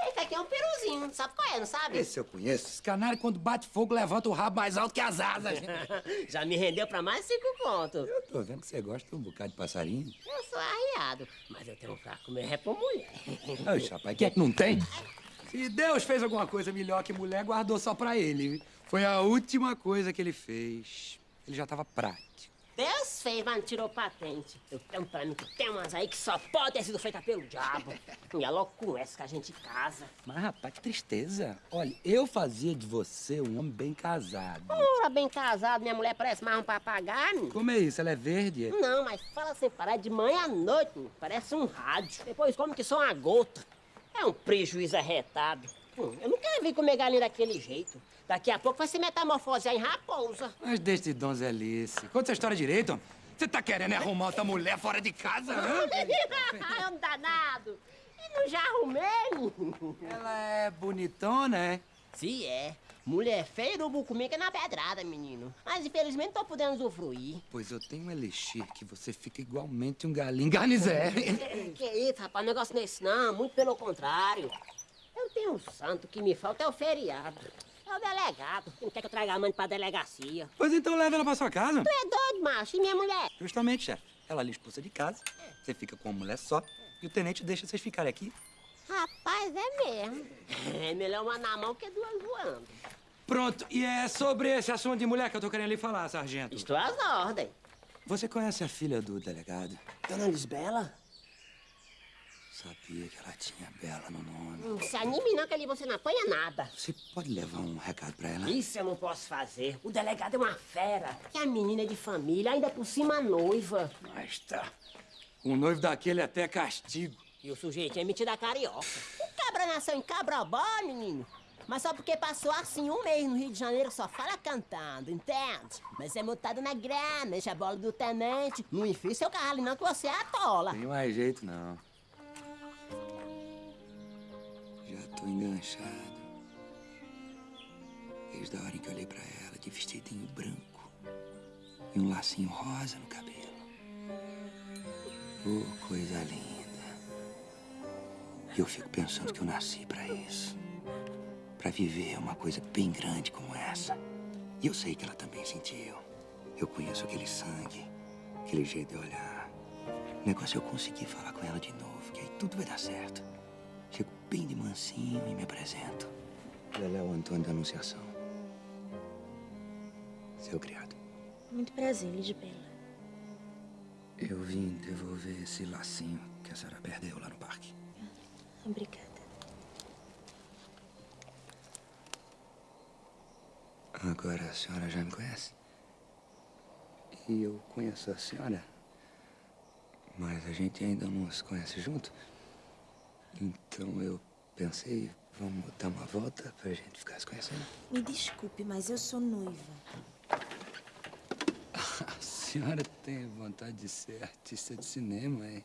Esse aqui é um peruzinho, sabe qual é, não sabe? Esse eu conheço. Esse canário, quando bate fogo, levanta o rabo mais alto que as asas. Já me rendeu pra mais cinco contos. Eu tô vendo que você gosta de um bocado de passarinho. Eu sou arriado, mas eu tenho um fraco mesmo é pra mulher. Oxe, rapaz, quem é que não tem? Se Deus fez alguma coisa melhor que mulher, guardou só pra ele. Foi a última coisa que ele fez. Ele já tava prático. Deus fez, mas não tirou patente. Eu tenho pra mim que tem umas aí que só pode ter sido feita pelo diabo. E é logo com essa que a gente casa. Mas, rapaz, que tristeza. Olha, eu fazia de você um homem bem casado. Ora, bem casado, minha mulher parece mais um papagaio. Como é isso? Ela é verde? Não, mas fala sem parar de manhã à noite, menino. parece um rádio. Depois come que só uma gota. É um prejuízo arretado. Hum, Eu não quero vir comer galinha daquele jeito. Daqui a pouco vai se metamorfosear em raposa. Mas deixe de donzelice. Conta essa história direito. homem. Você tá querendo arrumar outra mulher fora de casa, né? é um danado. E não já arrumei. Ela é bonitona, é? Sim, é. Mulher feia urubu comigo é na pedrada, menino. Mas infelizmente não tô podendo usufruir. Pois eu tenho um elixir que você fica igualmente um galinho garnizé. que isso, rapaz, negócio não é esse não. Muito pelo contrário. Eu tenho um santo que me falta é o feriado. É o delegado. Não quer que eu traga a mãe pra delegacia. Pois então leva ela pra sua casa. Tu é doido, macho? E minha mulher? Justamente, chefe. Ela lhe expulsa de casa, você fica com uma mulher só, e o tenente deixa vocês ficarem aqui. Rapaz, é mesmo. É melhor uma na mão que duas voando. Pronto, e é sobre esse assunto de mulher que eu tô querendo lhe falar, sargento. Estou às ordens. Você conhece a filha do delegado? Dona Lisbela? Sabia que ela tinha Bela no nome. Não se anime não, que ali você não apanha nada. Você pode levar um recado pra ela? Isso eu não posso fazer. O delegado é uma fera. E a menina é de família, ainda por cima noiva. Mas tá. Um noivo daquele é até castigo. E o sujeito é metido a carioca. O cabra nasceu em Cabrobó, menino. Mas só porque passou assim um mês no Rio de Janeiro só fala cantando, entende? Mas é montado na grana, enche a bola do tenente. Não enfia seu carro ali não que você atola. Tem mais jeito, não. Tô enganchado. Desde a hora em que olhei pra ela de vestidinho branco e um lacinho rosa no cabelo. Oh, coisa linda. E eu fico pensando que eu nasci pra isso. Pra viver uma coisa bem grande como essa. E eu sei que ela também sentiu. Eu conheço aquele sangue, aquele jeito de olhar. O negócio é eu conseguir falar com ela de novo, que aí tudo vai dar certo. Bem de mansinho e me apresento. Leléo Antônio da Anunciação. Seu criado. Muito prazer, Lisbela. Eu vim devolver esse lacinho que a senhora perdeu lá no parque. Obrigada. Agora a senhora já me conhece. E eu conheço a senhora. Mas a gente ainda não se conhece junto. Então eu pensei, vamos dar uma volta pra gente ficar se conhecendo. Me desculpe, mas eu sou noiva. A senhora tem vontade de ser artista de cinema, hein?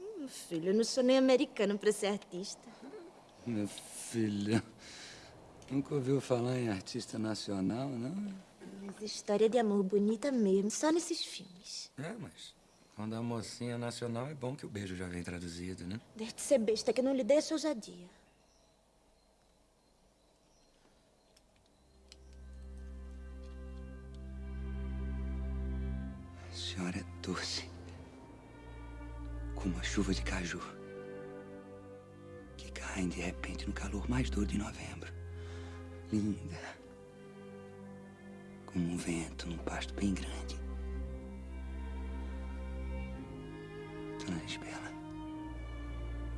Hum, Meu filho, eu não sou nem americano pra ser artista. Meu filho, nunca ouviu falar em artista nacional, não? Mas história de amor bonita mesmo, só nesses filmes. É, mas quando a mocinha é nacional é bom que o beijo já vem traduzido, né? Deixe de ser besta que não lhe dei essa ousadia. A senhora é doce. Como uma chuva de caju. Que caem de repente no calor mais duro de novembro. Linda. Como um vento num pasto bem grande. Dona Lisbela.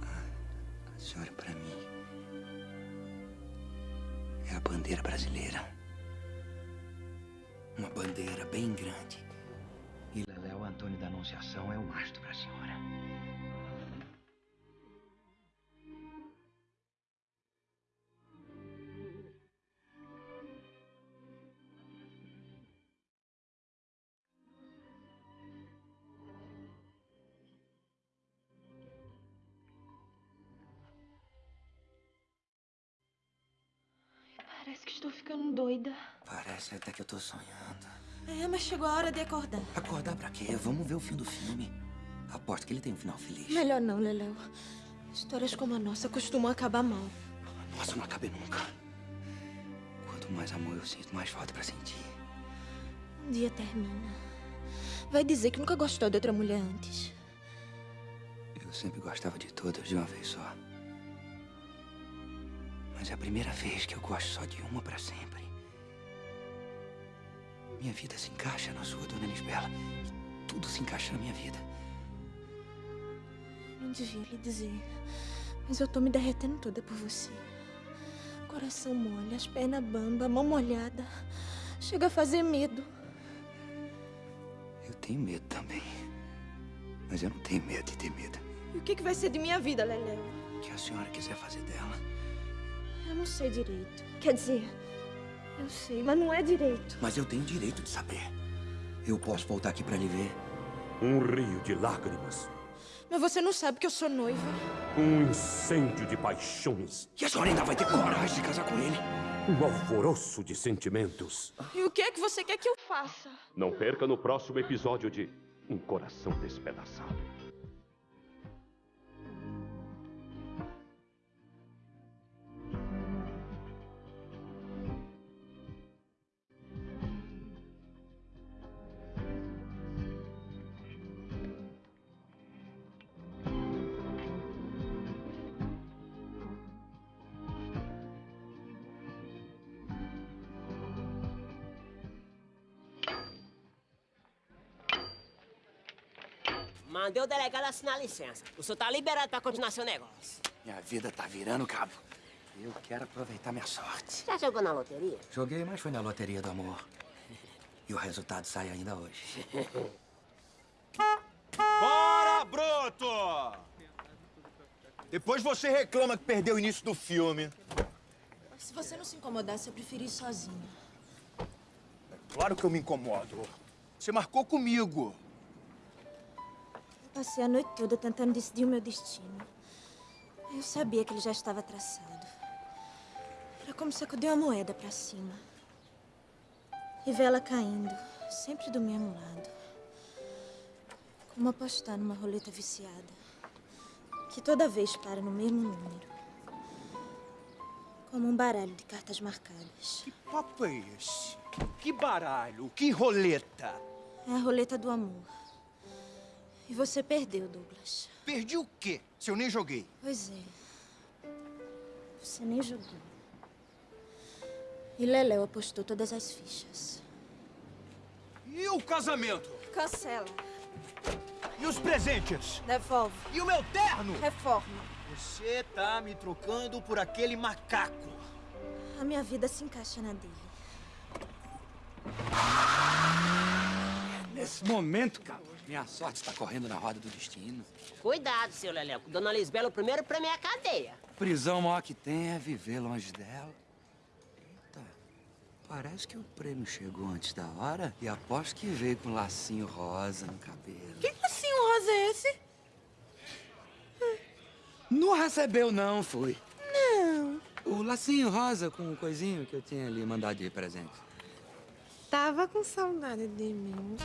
A, a senhora, para mim, é a bandeira brasileira. Uma bandeira bem grande. E Leléo Antônio da Anunciação é o mastro para a senhora. Doida. Parece até que eu tô sonhando. É, mas chegou a hora de acordar. Acordar pra quê? Vamos ver o fim do filme. Aposto que ele tem um final feliz. Melhor não, Leléu. Histórias como a nossa costumam acabar mal. Nossa, não acabe nunca. Quanto mais amor eu sinto, mais falta pra sentir. Um dia termina. Vai dizer que nunca gostou de outra mulher antes. Eu sempre gostava de todas de uma vez só. Mas é a primeira vez que eu gosto só de uma pra sempre. Minha vida se encaixa na sua, Dona Lisbela. E tudo se encaixa na minha vida. Não devia lhe dizer. Mas eu tô me derretendo toda por você. Coração mole, as pernas bamba, mão molhada. Chega a fazer medo. Eu tenho medo também. Mas eu não tenho medo de ter medo. E o que, que vai ser de minha vida, Leléu? O que a senhora quiser fazer dela. Eu não sei direito. Quer dizer, eu sei, mas não é direito. Mas eu tenho direito de saber. Eu posso voltar aqui pra lhe ver. Um rio de lágrimas. Mas você não sabe que eu sou noiva. Um incêndio de paixões. E a senhora ainda vai ter coragem de casar com ele? Um alvoroço de sentimentos. E o que é que você quer que eu faça? Não perca no próximo episódio de Um Coração Despedaçado. Mandei o delegado assinar a licença. O senhor tá liberado pra continuar seu negócio. Minha vida tá virando cabo. Eu quero aproveitar minha sorte. Já jogou na loteria? Joguei, mas foi na loteria do amor. E o resultado sai ainda hoje. Bora, broto! Depois você reclama que perdeu o início do filme. Se você não se incomodasse, eu preferi ir sozinha. Claro que eu me incomodo. Você marcou comigo. Passei a noite toda tentando decidir o meu destino. Eu sabia que ele já estava traçado. Era como sacudir uma moeda pra cima. E ver ela caindo, sempre do mesmo lado. Como apostar numa roleta viciada. Que toda vez para no mesmo número. Como um baralho de cartas marcadas. Que papo é esse? Que baralho? Que roleta? É a roleta do amor. E você perdeu, Douglas. Perdi o quê? Se eu nem joguei. Pois é. Você nem jogou. E Leléu apostou todas as fichas. E o casamento? Cancela. E os presentes? Devolve. E o meu terno? Reforma. Você tá me trocando por aquele macaco. A minha vida se encaixa na dele. Nesse momento, cara, minha sorte está correndo na roda do destino. Cuidado, seu Leleco. Dona Lisbela, o primeiro prêmio é a cadeia. Prisão maior que tem é viver longe dela. Eita, parece que o prêmio chegou antes da hora e aposto que veio com um lacinho rosa no cabelo. Que lacinho rosa é esse? Não recebeu, não, foi. Não. O lacinho rosa com o coisinho que eu tinha ali mandado de presente. Tava com saudade de mim.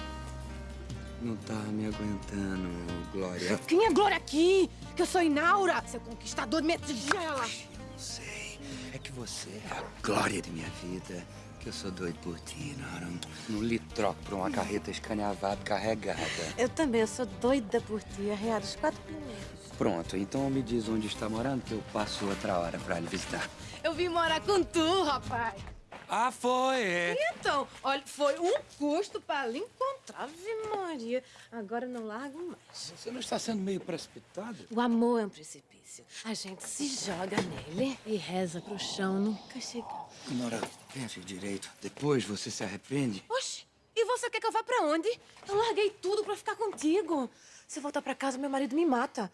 Não tá me aguentando, Glória. Quem é Glória aqui? Que eu sou Inaura, seu conquistador de minha tigela. Não sei. É que você é a glória de minha vida. Que eu sou doido por ti, Nora. Não lhe troco por uma carreta escaneavada carregada. Eu também, eu sou doida por ti, arrear os quatro primeiros. Pronto, então me diz onde está morando que eu passo outra hora pra lhe visitar. Eu vim morar com tu, rapaz. Ah, foi? É. Então, olha, foi um custo pra lhe encontrar, Ave Maria. Agora não largo mais. Você não está sendo meio precipitado? O amor é um precipício. A gente se joga nele e reza pro chão nunca chegar. Nora, pense direito. Depois você se arrepende. Oxe, e você quer que eu vá pra onde? Eu larguei tudo pra ficar contigo. Se eu voltar pra casa, meu marido me mata.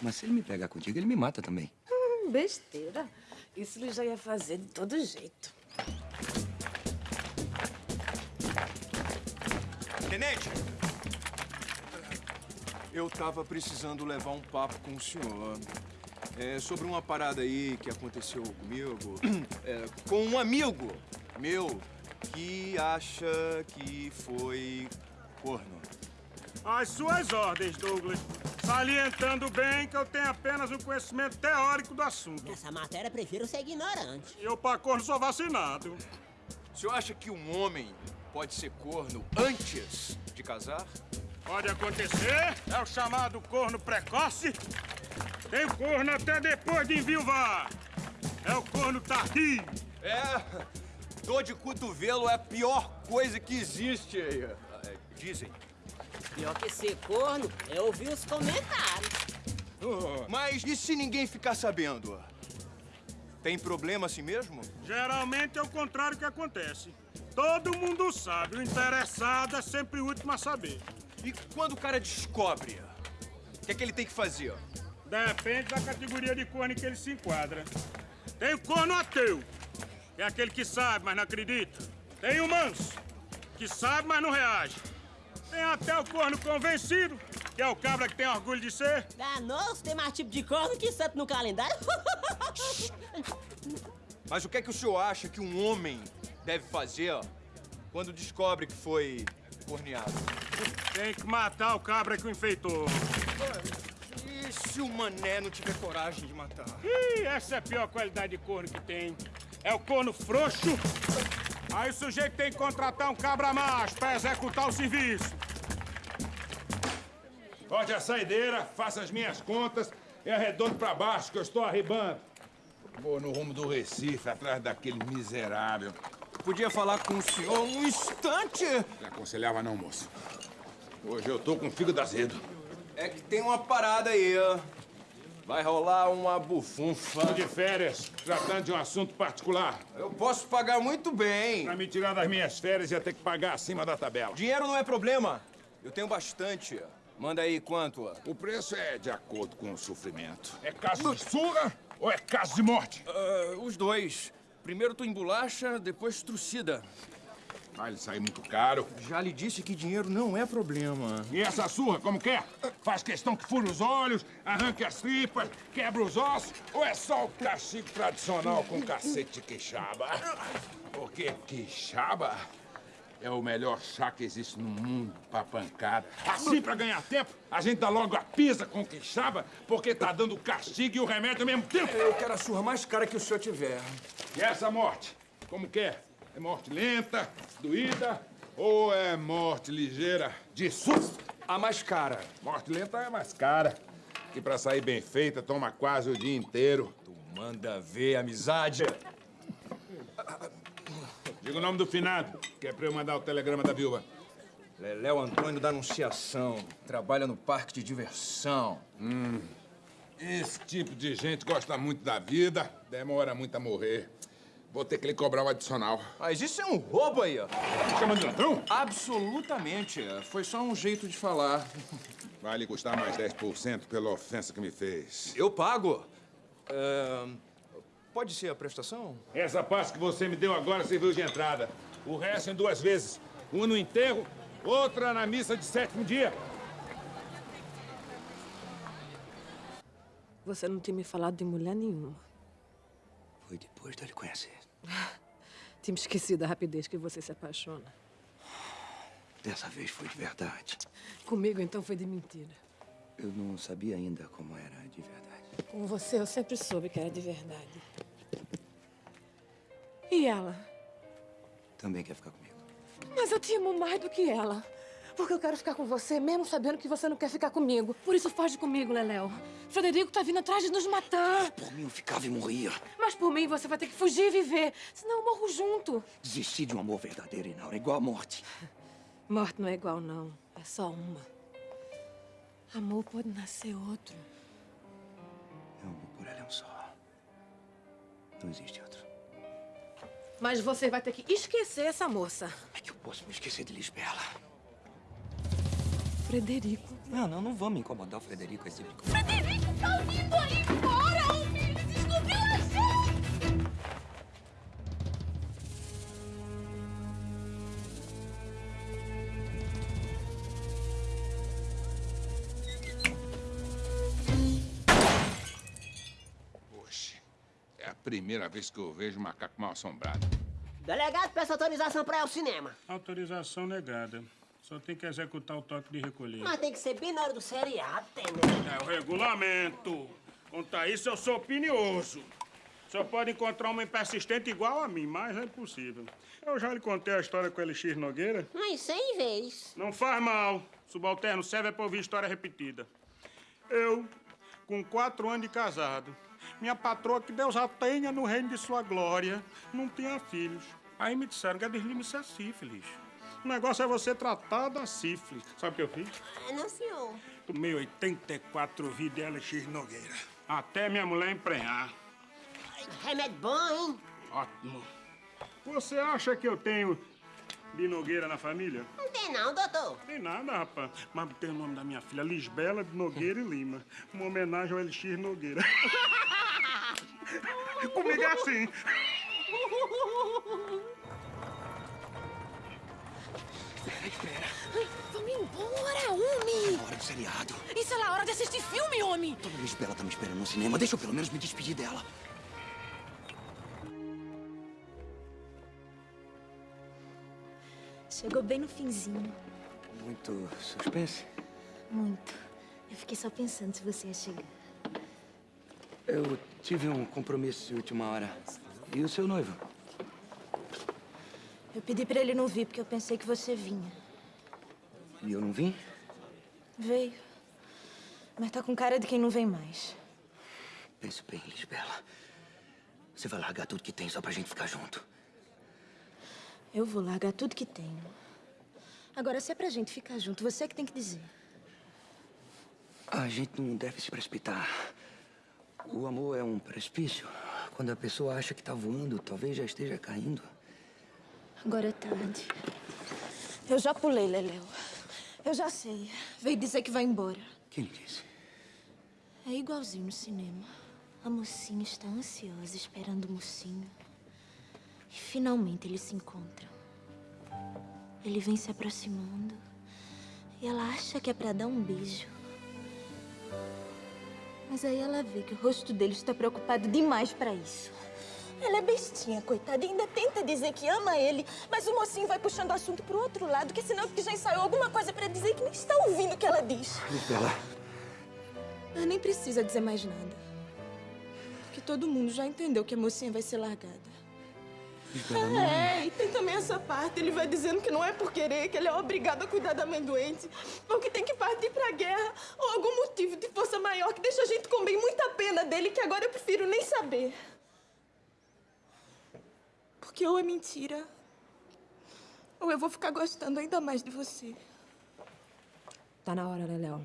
Mas se ele me pegar contigo, ele me mata também. Hum, besteira. Isso ele já ia fazer de todo jeito. Tenente! Eu tava precisando levar um papo com o senhor. É, sobre uma parada aí que aconteceu comigo. É, com um amigo meu que acha que foi corno. Às suas ordens, Douglas. Salientando bem que eu tenho apenas um conhecimento teórico do assunto. Nessa matéria, prefiro ser ignorante. Eu, pra corno, sou vacinado. O senhor acha que um homem pode ser corno antes de casar? Pode acontecer. É o chamado corno precoce. Tem corno até depois de enviuvar. É o corno tardio. É, dor de cotovelo é a pior coisa que existe. é, Dizem. Pior que ser corno é ouvir os comentários. Mas e se ninguém ficar sabendo? Tem problema assim mesmo? Geralmente é o contrário que acontece. Todo mundo sabe, o interessado é sempre o último a saber. E quando o cara descobre, o que é que ele tem que fazer? Depende da categoria de corno em que ele se enquadra. Tem o corno ateu, que é aquele que sabe, mas não acredita. Tem o manso, que sabe, mas não reage. Tem até o corno convencido, que é o cabra que tem orgulho de ser. Danou-se, tem mais tipo de corno que santo no calendário. Mas o que é que o senhor acha que um homem deve fazer quando descobre que foi corneado? Tem que matar o cabra que o enfeitou. E se o mané não tiver coragem de matar? Ih, essa é a pior qualidade de corno que tem. É o corno frouxo. Aí o sujeito tem que contratar um cabra macho pra executar o serviço. Pode a saideira, faça as minhas contas e arredondo pra baixo que eu estou arribando. Vou no rumo do Recife, atrás daquele miserável. Podia falar com o senhor um instante? Não aconselhava não, moço. Hoje eu tô com o fígado azedo. É que tem uma parada aí, ó. Vai rolar uma bufunfa. Tô de férias, tratando de um assunto particular. Eu posso pagar muito bem. Pra me tirar das minhas férias, ia ter que pagar acima da tabela. Dinheiro não é problema. Eu tenho bastante. Manda aí quanto? O preço é de acordo com o sofrimento. É caso de surra ou é caso de morte? Ah, os dois. Primeiro tu embolacha, depois trucida. Vai lhe sair muito caro. Já lhe disse que dinheiro não é problema. E essa surra, como que é? Faz questão que fure os olhos, arranque as tripas, quebra os ossos, ou é só o castigo tradicional com cacete de queixaba? Porque quixaba é o melhor chá que existe no mundo pra pancada. Assim, pra ganhar tempo, a gente dá logo a pisa com queixaba, porque tá dando castigo e o remédio ao mesmo tempo. Eu quero a surra mais cara que o senhor tiver. E essa morte? Como que é? Morte lenta, doída ou é morte ligeira de susto? A mais cara. Morte lenta é mais cara. Que pra sair bem feita toma quase o dia inteiro. Tu manda ver, amizade. Diga o nome do finado, que é pra eu mandar o telegrama da viúva. Leléo Antônio da Anunciação. Trabalha no parque de diversão. Hum. Esse tipo de gente gosta muito da vida, demora muito a morrer. Vou ter que lhe cobrar o adicional. Mas isso é um roubo aí, ó. Chamando de ladrão? Absolutamente. Foi só um jeito de falar. Vai lhe custar mais 10% pela ofensa que me fez. Eu pago. É, Pode ser a prestação? Essa parte que você me deu agora serviu de entrada. O resto em duas vezes. Uma no enterro, outra na missa de sétimo dia. Você não tinha me falado de mulher nenhuma. Foi depois dele conhecer. Tinha esquecido da rapidez que você se apaixona. Dessa vez foi de verdade. Comigo, então, foi de mentira. Eu não sabia ainda como era de verdade. Com você, eu sempre soube que era de verdade. E ela? Também quer ficar comigo. Mas eu te amo mais do que ela. Porque eu quero ficar com você, mesmo sabendo que você não quer ficar comigo. Por isso foge comigo, Leléo. Frederico tá vindo atrás de nos matar. Por mim, eu ficava e morria. Mas por mim, você vai ter que fugir e viver. Senão eu morro junto. Desistir de um amor verdadeiro, Inaura, é igual a morte. Morte não é igual, não. É só uma. Amor pode nascer outro. Meu amor por ela é um só. Não existe outro. Mas você vai ter que esquecer essa moça. É que eu posso me esquecer de Lisbela. Frederico. Não, não, não vamos incomodar o Frederico com esse tipo de coisa. Frederico tá vindo aí fora! O filho descobriu a gente! Poxa, é a primeira vez que eu vejo um macaco mal assombrado. Delegado, peça autorização pra ir ao cinema. Autorização negada. Só tem que executar o toque de recolher. Mas tem que ser bem na hora do seriado, tenente. É o regulamento. Quanto a isso, eu sou opinioso. Só pode encontrar uma persistente igual a mim, mas é impossível. Eu já lhe contei a história com o Elixir Nogueira. Mas cem vezes. Não faz mal. Subalterno serve é pra ouvir história repetida. Eu, com quatro anos de casado, minha patroa, que Deus a tenha no reino de sua glória, não tinha filhos. Aí me disseram que a deslize é sífilis. O negócio é você tratar da sífilis. Sabe o que eu fiz? É, não, senhor. Tomei 84 vidas de Elixir Nogueira. Até minha mulher emprenhar. Remédio bom, hein? Ótimo. Você acha que eu tenho de Nogueira na família? Não tem não, doutor. Tem nada, rapaz. Mas tem o nome da minha filha, Lisbela de Nogueira e Lima. Uma homenagem ao Elixir Nogueira. Comigo é assim. Embora, homem! É hora do seriado. Isso é a hora de assistir filme, homem! Dona Lisbela tá me esperando no cinema. Deixa eu pelo menos me despedir dela. Chegou bem no finzinho. Muito suspense. Muito. Eu fiquei só pensando se você ia chegar. Eu tive um compromisso de última hora. E o seu noivo? Eu pedi pra ele não vir porque eu pensei que você vinha. E eu não vim? Veio. Mas tá com cara de quem não vem mais. Pense bem, Lisbela. Você vai largar tudo que tem só pra gente ficar junto. Eu vou largar tudo que tenho. Agora, se é pra gente ficar junto, você é que tem que dizer. A gente não deve se precipitar. O amor é um precipício. Quando a pessoa acha que tá voando, talvez já esteja caindo. Agora é tarde. Eu já pulei, Leléu. Eu já sei. Veio dizer que vai embora. Quem disse? É igualzinho no cinema. A mocinha está ansiosa esperando o mocinho. E finalmente eles se encontram. Ele vem se aproximando. E ela acha que é pra dar um beijo. Mas aí ela vê que o rosto dele está preocupado demais pra isso. Ela é bestinha, coitada, e ainda tenta dizer que ama ele, mas o mocinho vai puxando o assunto pro outro lado, que é sinal que já ensaiou alguma coisa pra dizer que nem está ouvindo o que ela diz. Ela nem precisa dizer mais nada. Porque todo mundo já entendeu que a mocinha vai ser largada. Não. É, e tem também essa parte. Ele vai dizendo que não é por querer, que ele é obrigado a cuidar da mãe doente, ou que tem que partir pra guerra, ou algum motivo de força maior que deixa a gente com bem muita pena dele, que agora eu prefiro nem saber. Porque ou é mentira, ou eu vou ficar gostando ainda mais de você. Tá na hora, Leléu.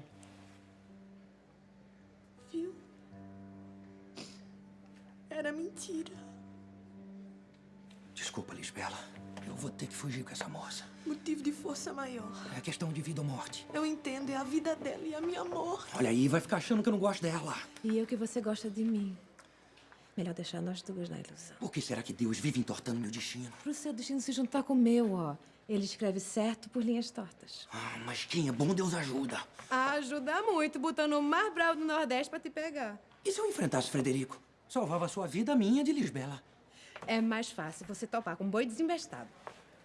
Viu? Era mentira. Desculpa, Lisbela. Eu vou ter que fugir com essa moça. Motivo de força maior. É questão de vida ou morte. Eu entendo, é a vida dela e a minha morte. Olha aí, vai ficar achando que eu não gosto dela. E eu que você gosta de mim. Melhor deixar nós duas na ilusão. Por que será que Deus vive entortando meu destino? Pro seu destino se juntar com o meu, ó. Ele escreve certo por linhas tortas. Ah, mas quem é bom, Deus ajuda. Ajuda muito, botando o mais bravo do Nordeste pra te pegar. E se eu enfrentasse Frederico? Salvava a sua vida, a minha de Lisbela. É mais fácil você topar com um boi desinvestado.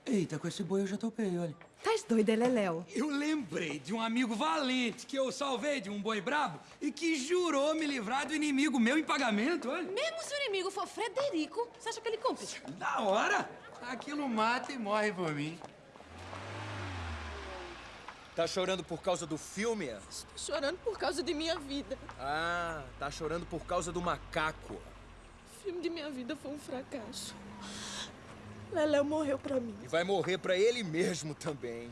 Eita, com esse boi eu já topei, olha. Tás doida, é Leléu? Eu lembrei de um amigo valente que eu salvei de um boi brabo e que jurou me livrar do inimigo meu em pagamento, olha. Mesmo se o inimigo for Frederico, você acha que ele cumpre? Da hora! Aquilo mata e morre por mim. Tá chorando por causa do filme? Estou chorando por causa de minha vida. Ah, tá chorando por causa do macaco. O filme de minha vida foi um fracasso. Leléu morreu pra mim. E vai morrer pra ele mesmo também.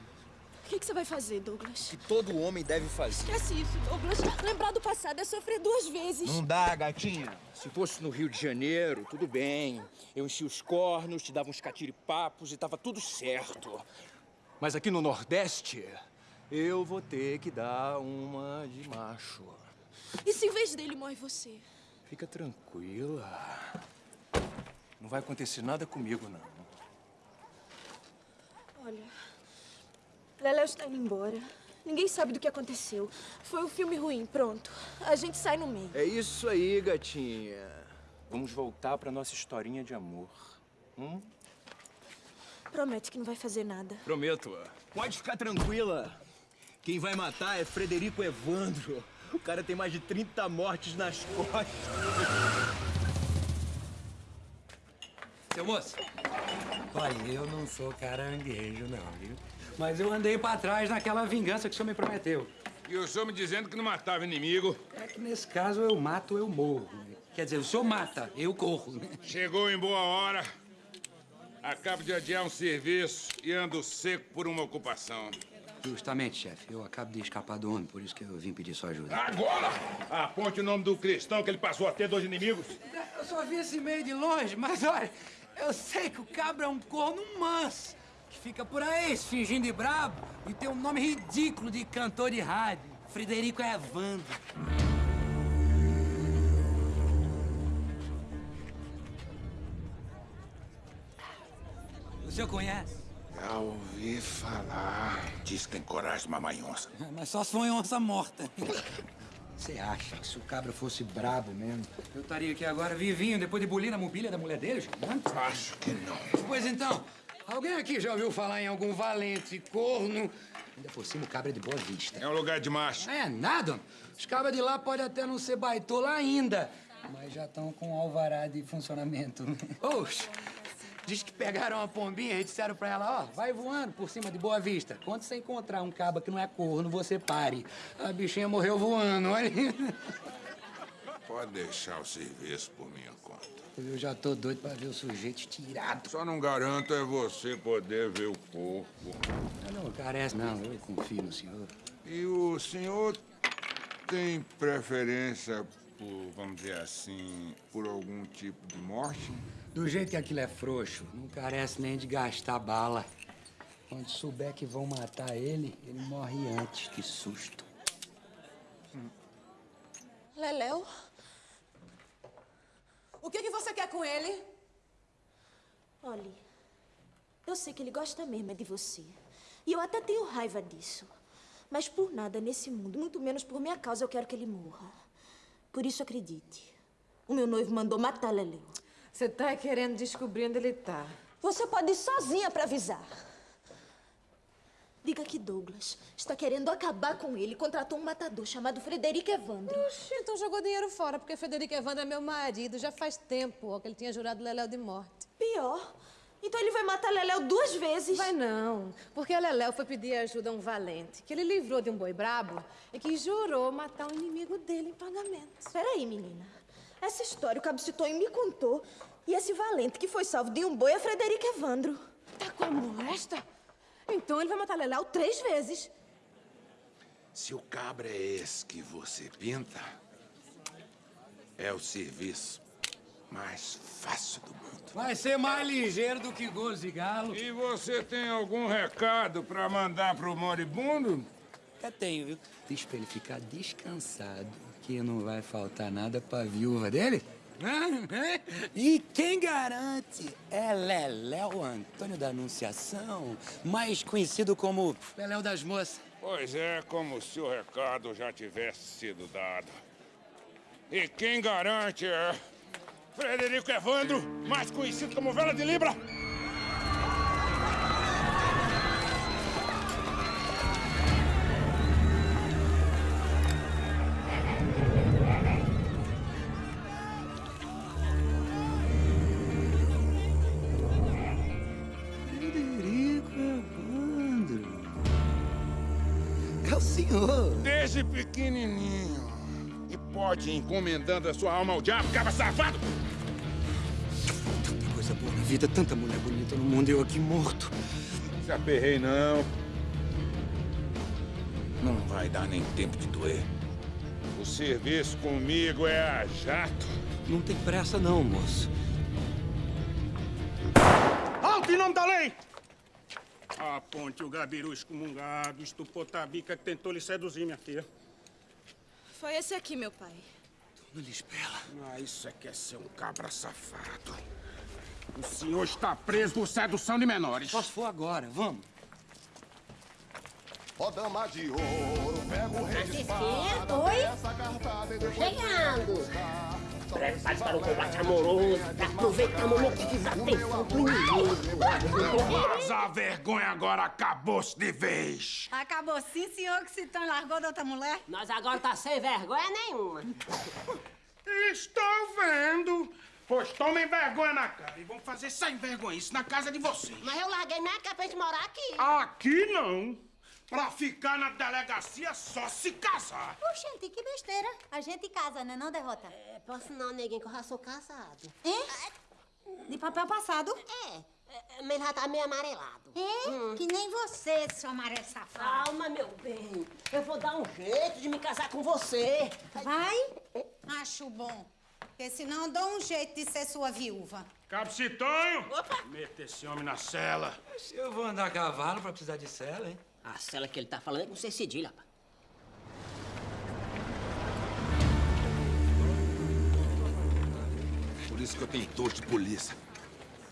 O que, que você vai fazer, Douglas? Que todo homem deve fazer. Esquece isso, Douglas. Lembrar do passado é sofrer duas vezes. Não dá, gatinha. Se fosse no Rio de Janeiro, tudo bem. Eu enchia os cornos, te dava uns catiripapos e tava tudo certo. Mas aqui no Nordeste, eu vou ter que dar uma de macho. E se em vez dele morre você? Fica tranquila. Não vai acontecer nada comigo, não. Olha, Leléu está indo embora. Ninguém sabe do que aconteceu. Foi um filme ruim, pronto. A gente sai no meio. É isso aí, gatinha. Vamos voltar pra nossa historinha de amor. Hum? Promete que não vai fazer nada. Prometo. Pode ficar tranquila. Quem vai matar é Frederico Evandro. O cara tem mais de 30 mortes nas costas. Seu moço, olha, eu não sou caranguejo, não, viu? Mas eu andei pra trás naquela vingança que o senhor me prometeu. E o senhor me dizendo que não matava inimigo. É que nesse caso eu mato, eu morro. Quer dizer, o senhor mata, eu corro. Chegou em boa hora. Acabo de adiar um serviço e ando seco por uma ocupação. Justamente, chefe. Eu acabo de escapar do homem, por isso que eu vim pedir sua ajuda. Agora! Aponte o nome do cristão que ele passou a ter dois inimigos. Eu só vi esse meio de longe, mas olha, eu sei que o cabra é um corno manso, que fica por aí se fingindo de brabo e tem um nome ridículo de cantor de rádio. Frederico Evandro. O senhor conhece? Já ouvi falar. Diz que tem coragem de mamar onça. Mas só se for onça morta. Você acha que se o cabra fosse brabo mesmo? Eu estaria aqui agora vivinho, depois de bulir na mobília da mulher dele, Gilberto? Acho que não. Pois então, alguém aqui já ouviu falar em algum valente corno? Ainda por cima, o cabra é de boa vista. É um lugar de macho. É nada. Os cabras de lá podem até não ser baitola ainda, mas já estão com alvará de funcionamento. Oxe, diz que pegaram uma pombinha e disseram pra ela, ó, vai voando por cima de Boa Vista. Quando você encontrar um caba que não é corno, você pare. A bichinha morreu voando, olha. Pode deixar o serviço por minha conta. Eu já tô doido pra ver o sujeito tirado. Só não garanto é você poder ver o corpo. Não, não carece não, eu confio no senhor. E o senhor tem preferência por, vamos dizer assim, por algum tipo de morte? Do jeito que aquilo é frouxo, não carece nem de gastar bala. Quando souber que vão matar ele, ele morre antes. Que susto. Leléu? O que, que você quer com ele? Olhe, eu sei que ele gosta mesmo é de você. E eu até tenho raiva disso. Mas por nada nesse mundo, muito menos por minha causa, eu quero que ele morra. Por isso, acredite. O meu noivo mandou matar Leléu. Você tá querendo descobrir onde ele tá. Você pode ir sozinha pra avisar. Diga que Douglas está querendo acabar com ele contratou um matador chamado Frederico Evandro. Oxi, então jogou dinheiro fora, porque Frederico Evandro é meu marido. Já faz tempo ó, que ele tinha jurado Leléu de morte. Pior. Então ele vai matar Leléu duas vezes. Vai não, porque a Leléu foi pedir ajuda a um valente, que ele livrou de um boi brabo e que jurou matar um inimigo dele em pagamento. Peraí, menina. Essa história o Cabo Citonho me contou. E esse valente que foi salvo de um boi é Frederico Evandro. Tá como esta? Então ele vai matar Leléu três vezes. Se o cabra é esse que você pinta, é o serviço mais fácil do mundo. Vai ser mais ligeiro do que gozo de galo. E você tem algum recado pra mandar pro moribundo? Até tenho, viu? Diz pra ele ficar descansado, que não vai faltar nada pra viúva dele. E quem garante é Leléu Antônio da Anunciação, mais conhecido como Leléu das Moças. Pois é, como se o recado já tivesse sido dado. E quem garante é Frederico Evandro, mais conhecido como Vela de Libra. E ir encomendando a sua alma ao diabo, caba safado. Tanta coisa boa na vida, tanta mulher bonita no mundo e eu aqui morto. Se aperrei, não. Não vai dar nem tempo de doer. O serviço comigo é a jato. Não tem pressa não, moço. Alto em nome da lei! Aponte o gabiru excomungado, estupou Tabica que tentou lhe seduzir, minha filha. Foi esse aqui, meu pai. Dona Lisbela. Ah, isso é que é ser um cabra safado. O senhor está preso por sedução de menores. Só se for agora, vamos. Ó dama de ouro, pega o rei de espada. chegando. Prepare para o combate amoroso. Aproveita o momento de desatenção pro inimigo. Mas a vergonha agora acabou-se de vez. Acabou sim, senhor, que se tão largou da outra mulher? Nós agora tá sem vergonha nenhuma. Estou vendo. Pois tomem vergonha na cara e vamos fazer sem vergonha isso na casa de vocês. Mas eu larguei minha casa pra gente morar aqui. Aqui não. Pra ficar na delegacia só se casar. Oxente, que besteira. A gente casa, né, não, Derrota? É, posso não, neguinho, que eu já sou casado. Hein? De papel passado? É, é, mas já tá meio amarelado. É? Que nem você, seu amarelo safado. Calma, meu bem. Eu vou dar um jeito de me casar com você. Vai? Acho bom. Porque senão eu dou um jeito de ser sua viúva. Cabo Citonho! Meta esse homem na cela. Eu vou andar a cavalo pra precisar de cela, hein? A cela que ele tá falando é com C cedilha, rapaz. Por isso que eu tenho dois de polícia.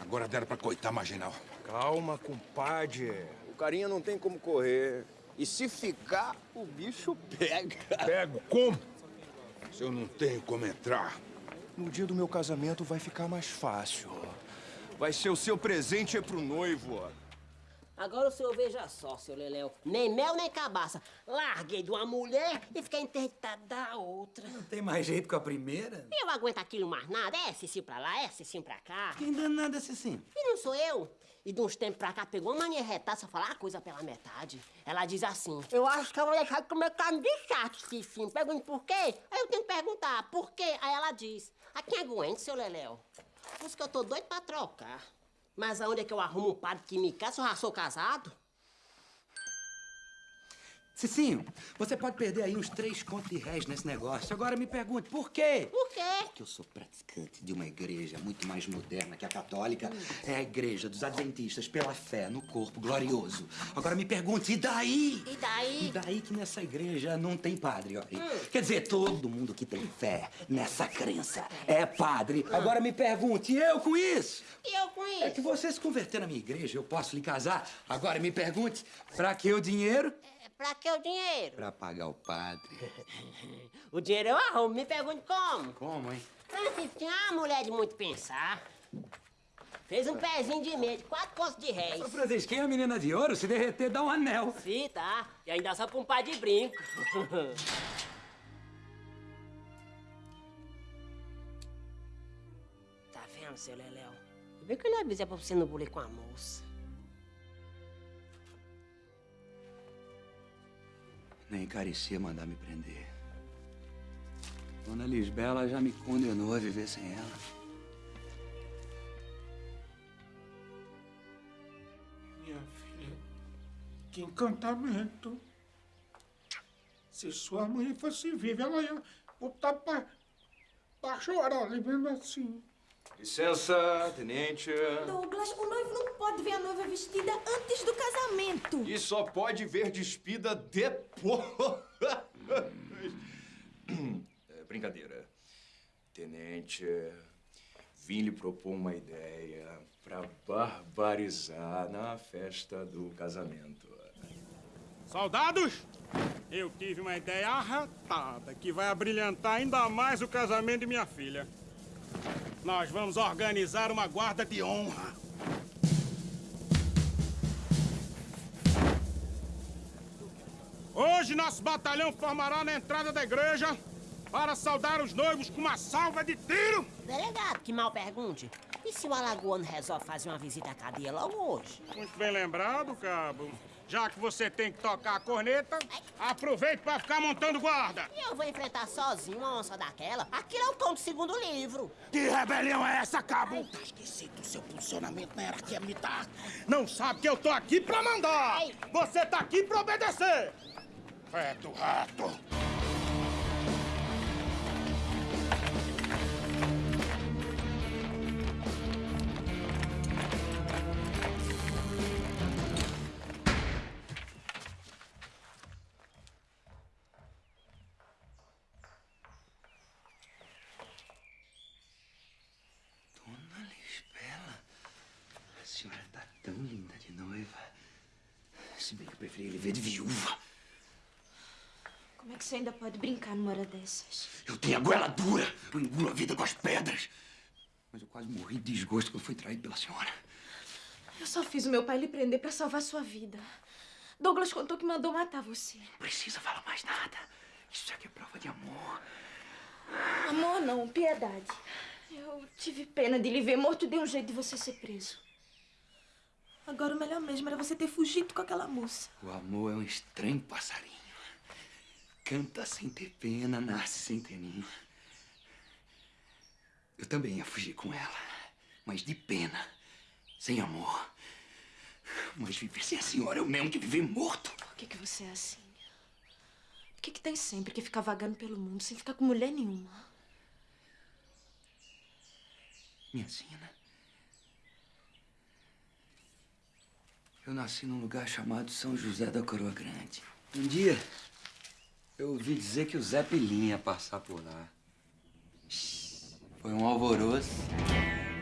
Agora deram pra coitar marginal. Calma, compadre. O carinha não tem como correr. E se ficar, o bicho pega. Pego como? Se eu não tenho como entrar. No dia do meu casamento vai ficar mais fácil. Vai ser o seu presente pro noivo. Agora o senhor veja só, seu Leléu. Nem mel, nem cabaça. Larguei de uma mulher e fiquei interditado da outra. Não tem mais jeito com a primeira? Eu aguento aquilo mais nada. É Cicinho pra lá, é Cicinho pra cá. Quem danada é Cicinho? E não sou eu. E de uns tempos pra cá pegou uma mania retada, só falar a coisa pela metade. Ela diz assim: Eu acho que eu vou deixar de comer carne de chato, Cicinho. Pergunte por quê? Aí eu tenho que perguntar, por quê? Aí ela diz: A quem aguente, seu Leléu? Por isso que eu tô doido pra trocar. Mas aonde é que eu arrumo um padre que me casa eu já sou casado? Cicinho, você pode perder aí uns três contos de réis nesse negócio. Agora me pergunte, por quê? Por quê? Porque eu sou praticante de uma igreja muito mais moderna que a católica. É a igreja dos adventistas pela fé no corpo glorioso. Agora me pergunte, e daí? E daí? E daí que nessa igreja não tem padre, ó. Quer dizer, todo mundo que tem fé nessa crença é padre. Agora me pergunte, e eu com isso? E eu com isso? É que você se converter na minha igreja, eu posso lhe casar. Agora me pergunte, pra que o dinheiro? Pra que o dinheiro? Pra pagar o padre. O dinheiro eu arrumo. Me pergunte como. Como, hein? Francisco tinha uma mulher de muito pensar. Fez um pezinho de meia, de quatro postos de réis. Ô, Francisquinha, a menina de ouro, se derreter, dá um anel. Sim, tá. E ainda só pra um par de brinco. tá vendo, seu Leléu? Vê que eu não avisei pra você não bulir com a moça. Nem carecia mandar me prender. Dona Lisbela já me condenou a viver sem ela. Minha filha, Que encantamento. Se sua mãe fosse viva, ela ia botar pra, pra chorar, ali vendo assim. Licença, tenente. Douglas, o noivo não pode ver a noiva vestida antes do casamento. E só pode ver despida depois. É, brincadeira. Tenente, vim lhe propor uma ideia pra barbarizar na festa do casamento. Soldados, eu tive uma ideia arretada que vai abrilhantar ainda mais o casamento de minha filha. Nós vamos organizar uma guarda de honra. Hoje nosso batalhão formará na entrada da igreja para saudar os noivos com uma salva de tiro. Delegado, que mal pergunte. E se o alagoano resolve fazer uma visita à cadeia logo hoje? Muito bem lembrado, cabo. Já que você tem que tocar a corneta, aproveite para ficar montando guarda. E eu vou enfrentar sozinho uma onça daquela? Aquilo é o tom do segundo livro. Que rebelião é essa, cabo? Tá esquecido do seu posicionamento na hierarquia militar. Não sabe que eu tô aqui pra mandar. Você tá aqui pra obedecer. Feto rato. Se bem que eu preferi ele ver de viúva. Como é que você ainda pode brincar numa hora dessas? Eu tenho a goela dura, eu engulo a vida com as pedras. Mas eu quase morri de desgosto quando fui traído pela senhora. Eu só fiz o meu pai lhe prender pra salvar sua vida. Douglas contou que mandou matar você. Não precisa falar mais nada. Isso aqui é prova de amor. Amor não, piedade. Eu tive pena de lhe ver morto e dei um jeito de você ser preso. Agora o melhor mesmo era você ter fugido com aquela moça. O amor é um estranho passarinho. Canta sem ter pena, nasce sem ter ninho. Eu também ia fugir com ela, mas de pena, sem amor. Mas viver sem a senhora é o mesmo que viver morto. Por que, que você é assim? Por que, que tem sempre que ficar vagando pelo mundo sem ficar com mulher nenhuma? Minha sina. Eu nasci num lugar chamado São José da Coroa Grande. Um dia, eu ouvi dizer que o Zé Pilinha ia passar por lá. Foi um alvoroço.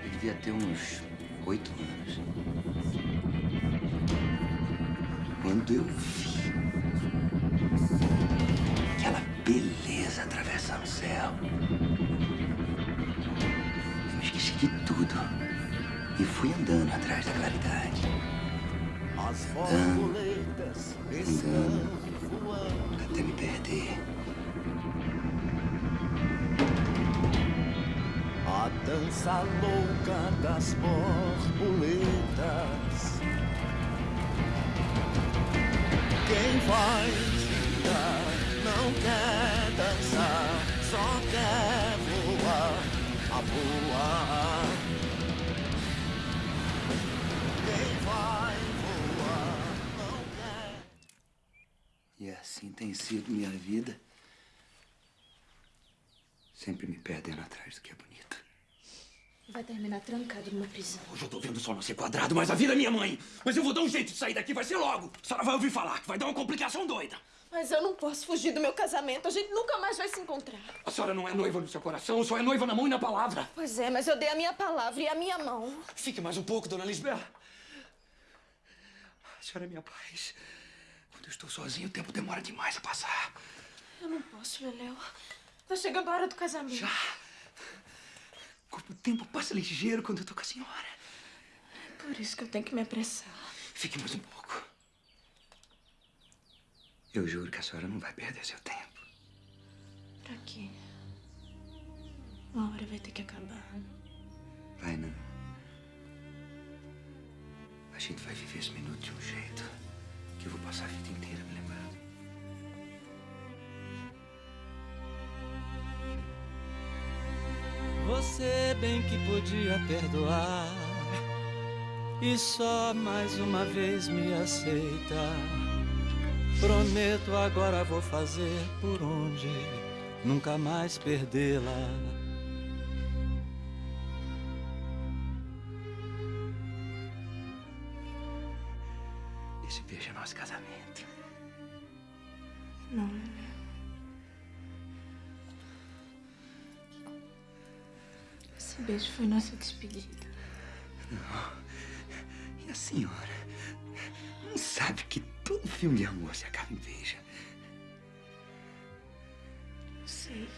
Eu devia ter uns oito anos. Quando eu vi aquela beleza atravessar o céu, eu esqueci de tudo e fui andando atrás da claridade. Andando, andando, até me perder. A dança louca das borboletas. Quem vai girar não quer dançar, só quer E assim tem sido minha vida. Sempre me perdendo atrás do que é bonito. Vai terminar trancado numa prisão. Hoje eu tô vendo só não ser quadrado, mas a vida é minha mãe. Mas eu vou dar um jeito de sair daqui, vai ser logo. A senhora vai ouvir falar que vai dar uma complicação doida. Mas eu não posso fugir do meu casamento. A gente nunca mais vai se encontrar. A senhora não é noiva no seu coração, só é noiva na mão e na palavra. Pois é, mas eu dei a minha palavra e a minha mão. Fique mais um pouco, dona Lisbela. A senhora é minha paz. Eu estou sozinho, o tempo demora demais a passar. Eu não posso, Leléu. Tá chegando a hora do casamento. Já? O tempo passa ligeiro quando eu tô com a senhora. Por isso que eu tenho que me apressar. Fique mais um pouco. Eu juro que a senhora não vai perder seu tempo. Pra quê? Uma hora vai ter que acabar. Vai não. A gente vai viver esse minuto de um jeito que eu vou passar a vida inteira me lembrando. Você bem que podia perdoar. e só mais uma vez me aceita. Prometo agora vou fazer por onde nunca mais perdê-la. Não. Esse beijo foi nossa despedida. Não. E a senhora não sabe que todo filme de amor se acaba em beijo. Sei.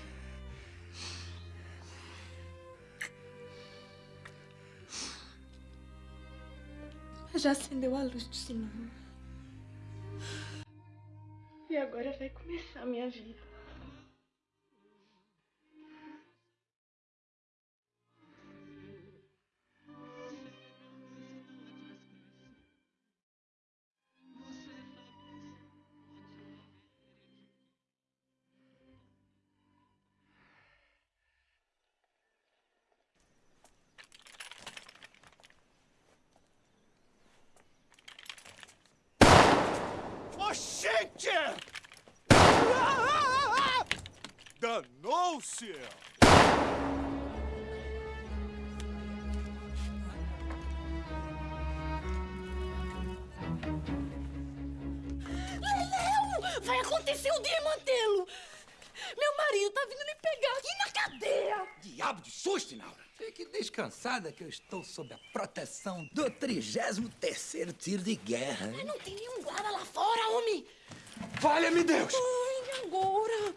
Já acendeu a luz do cinema. E agora vai começar a minha vida. Descansada que eu estou sob a proteção do 33º tiro de guerra. Mas não tem nenhum guarda lá fora, homem! Valha-me Deus! Ai, agora?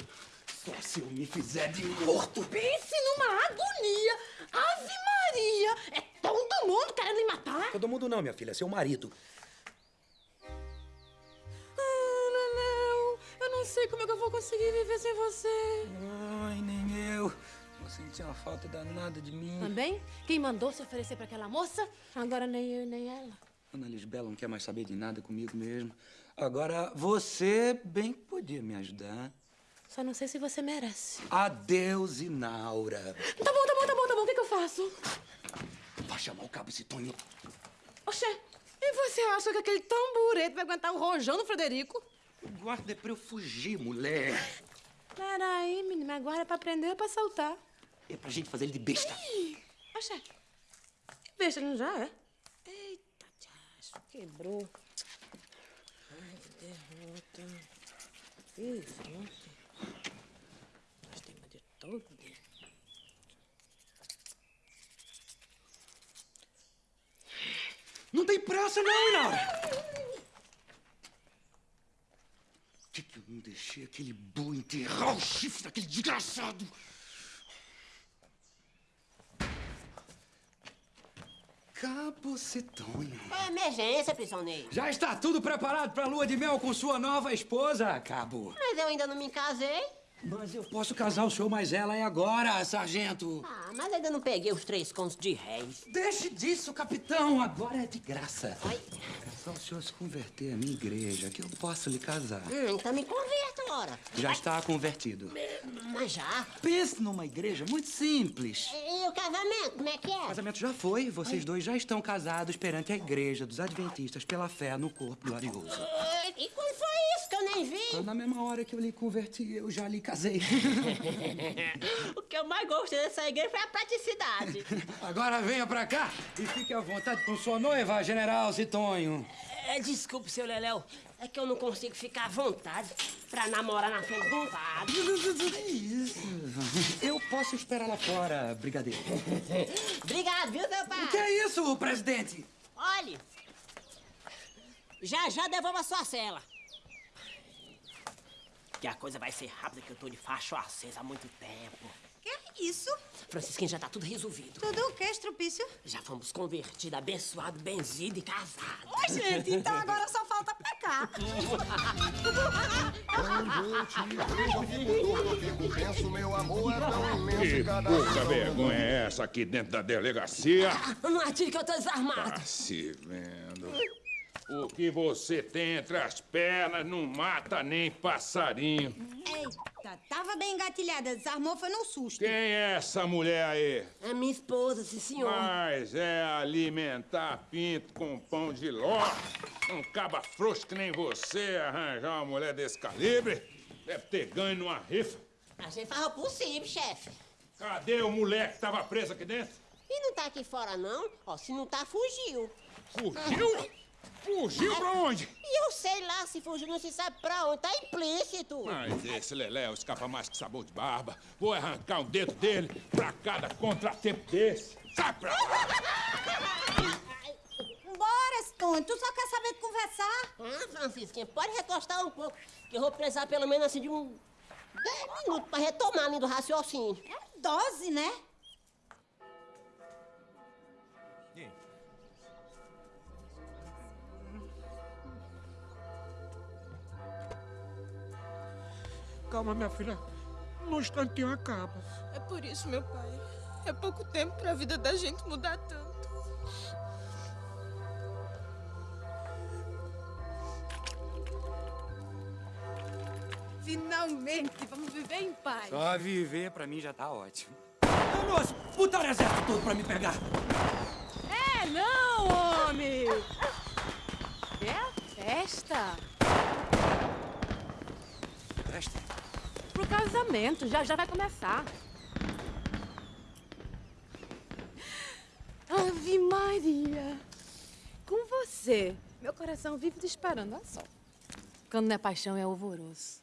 Só se eu me fizer de morto. Pense numa agonia! Ave Maria! É todo mundo querendo me matar? Todo mundo não, minha filha, seu marido. Ah, Leleu, eu não sei como é que eu vou conseguir viver sem você. Eu. Vou sentir uma falta danada de mim. Também? Quem mandou se oferecer pra aquela moça? Agora nem eu nem ela. Ana Lisbela não quer mais saber de nada comigo mesmo. Agora, você bem que podia me ajudar. Só não sei se você merece. Adeus, Inaura. Tá bom, tá bom, tá bom, tá bom. O que, que eu faço? Vai chamar o cabo Citônio. Oxê, e você acha que aquele tamburete vai aguentar o rojão do Frederico? Guarda pra eu fugir, mulher. Peraí, menino, mas agora é pra prender ou pra soltar? É pra gente fazer ele de besta. Ih, Oxê, que besta, não já é? Eita, tchacho, quebrou. Ai, que derrota. Ontem. Gastei meu dia todo. Não tem pressa, não, Inaura. Por que, que eu não deixei aquele boi enterrar o chifre daquele desgraçado? Cabo Citônio. Qual é emergência, prisioneiro? Já está tudo preparado para a lua de mel com sua nova esposa, Cabo. Mas eu ainda não me casei. Mas eu posso casar o senhor, mas ela é agora, sargento. Ah, mas ainda não peguei os três contos de réis. Deixe disso, capitão. Agora é de graça. É só o senhor se converter à minha igreja que eu posso lhe casar. Hum, então me converta, ora. Já está convertido. Mas já? Pense numa igreja muito simples. E o casamento, como é que O é? casamento já foi. Vocês dois já estão casados perante a igreja dos adventistas pela fé no corpo glorioso. E quando foi isso que eu nem vi? Na mesma hora que eu lhe converti, eu já lhe casei. o que eu mais gostei dessa igreja foi a praticidade. Agora venha pra cá e fique à vontade com sua noiva, General Citonho. É, desculpe, seu Leléu. É que eu não consigo ficar à vontade pra namorar na frente um padre. Eu posso esperar lá fora, brigadeiro. Obrigado, viu, seu pai? O que é isso, presidente? Olhe, já já devolva a sua cela. Que a coisa vai ser rápida, que eu tô de facho acesa há muito tempo. Que é isso? Francisquinho, já tá tudo resolvido. Tudo o que, Estrupício? Já fomos convertidos, abençoados, benzidos e casados. Oi, gente, então agora só falta pecar. Quando eu te vejo, eu tenso, meu amor é tão imenso Que cada pouca vergonha é essa aqui dentro da delegacia? Não atire que eu tô desarmado. Ah, se vendo. O que você tem entre as pernas não mata nem passarinho. Eita, tava bem engatilhada. Desarmou foi no susto. Quem é essa mulher aí? É minha esposa, sim, senhor. Mas é alimentar pinto com pão de ló. Um caba frouxo que nem você arranjar uma mulher desse calibre. Deve ter ganho numa rifa. A gente faz o possível, chefe. Cadê o moleque que tava preso aqui dentro? E não tá aqui fora, não? Ó, se não tá, fugiu. Fugiu? Fugiu pra onde? E eu sei lá, se fugiu não se sabe pra onde. Tá implícito. Mas esse Leléu escapa mais que sabor de barba. Vou arrancar um dedo dele pra cada contratempo desse. Sai pra lá! Bora, Stone. Tu só quer saber de conversar? Ah, Francisquinha, pode recostar um pouco, que eu vou precisar pelo menos assim de um... 10 minutos pra retomar ali do raciocínio. É dose, né? Calma, minha filha. No instantinho acaba. É por isso, meu pai. É pouco tempo pra vida da gente mudar tanto. Finalmente, vamos viver em paz. Só viver pra mim já tá ótimo. Nossa, botaram o exército todo pra me pegar. É, não, homem! É a festa. Festa? Casamento, já já vai começar. Ave Maria! Com você, meu coração vive disparando, olha só. Quando não é paixão, é alvoroço.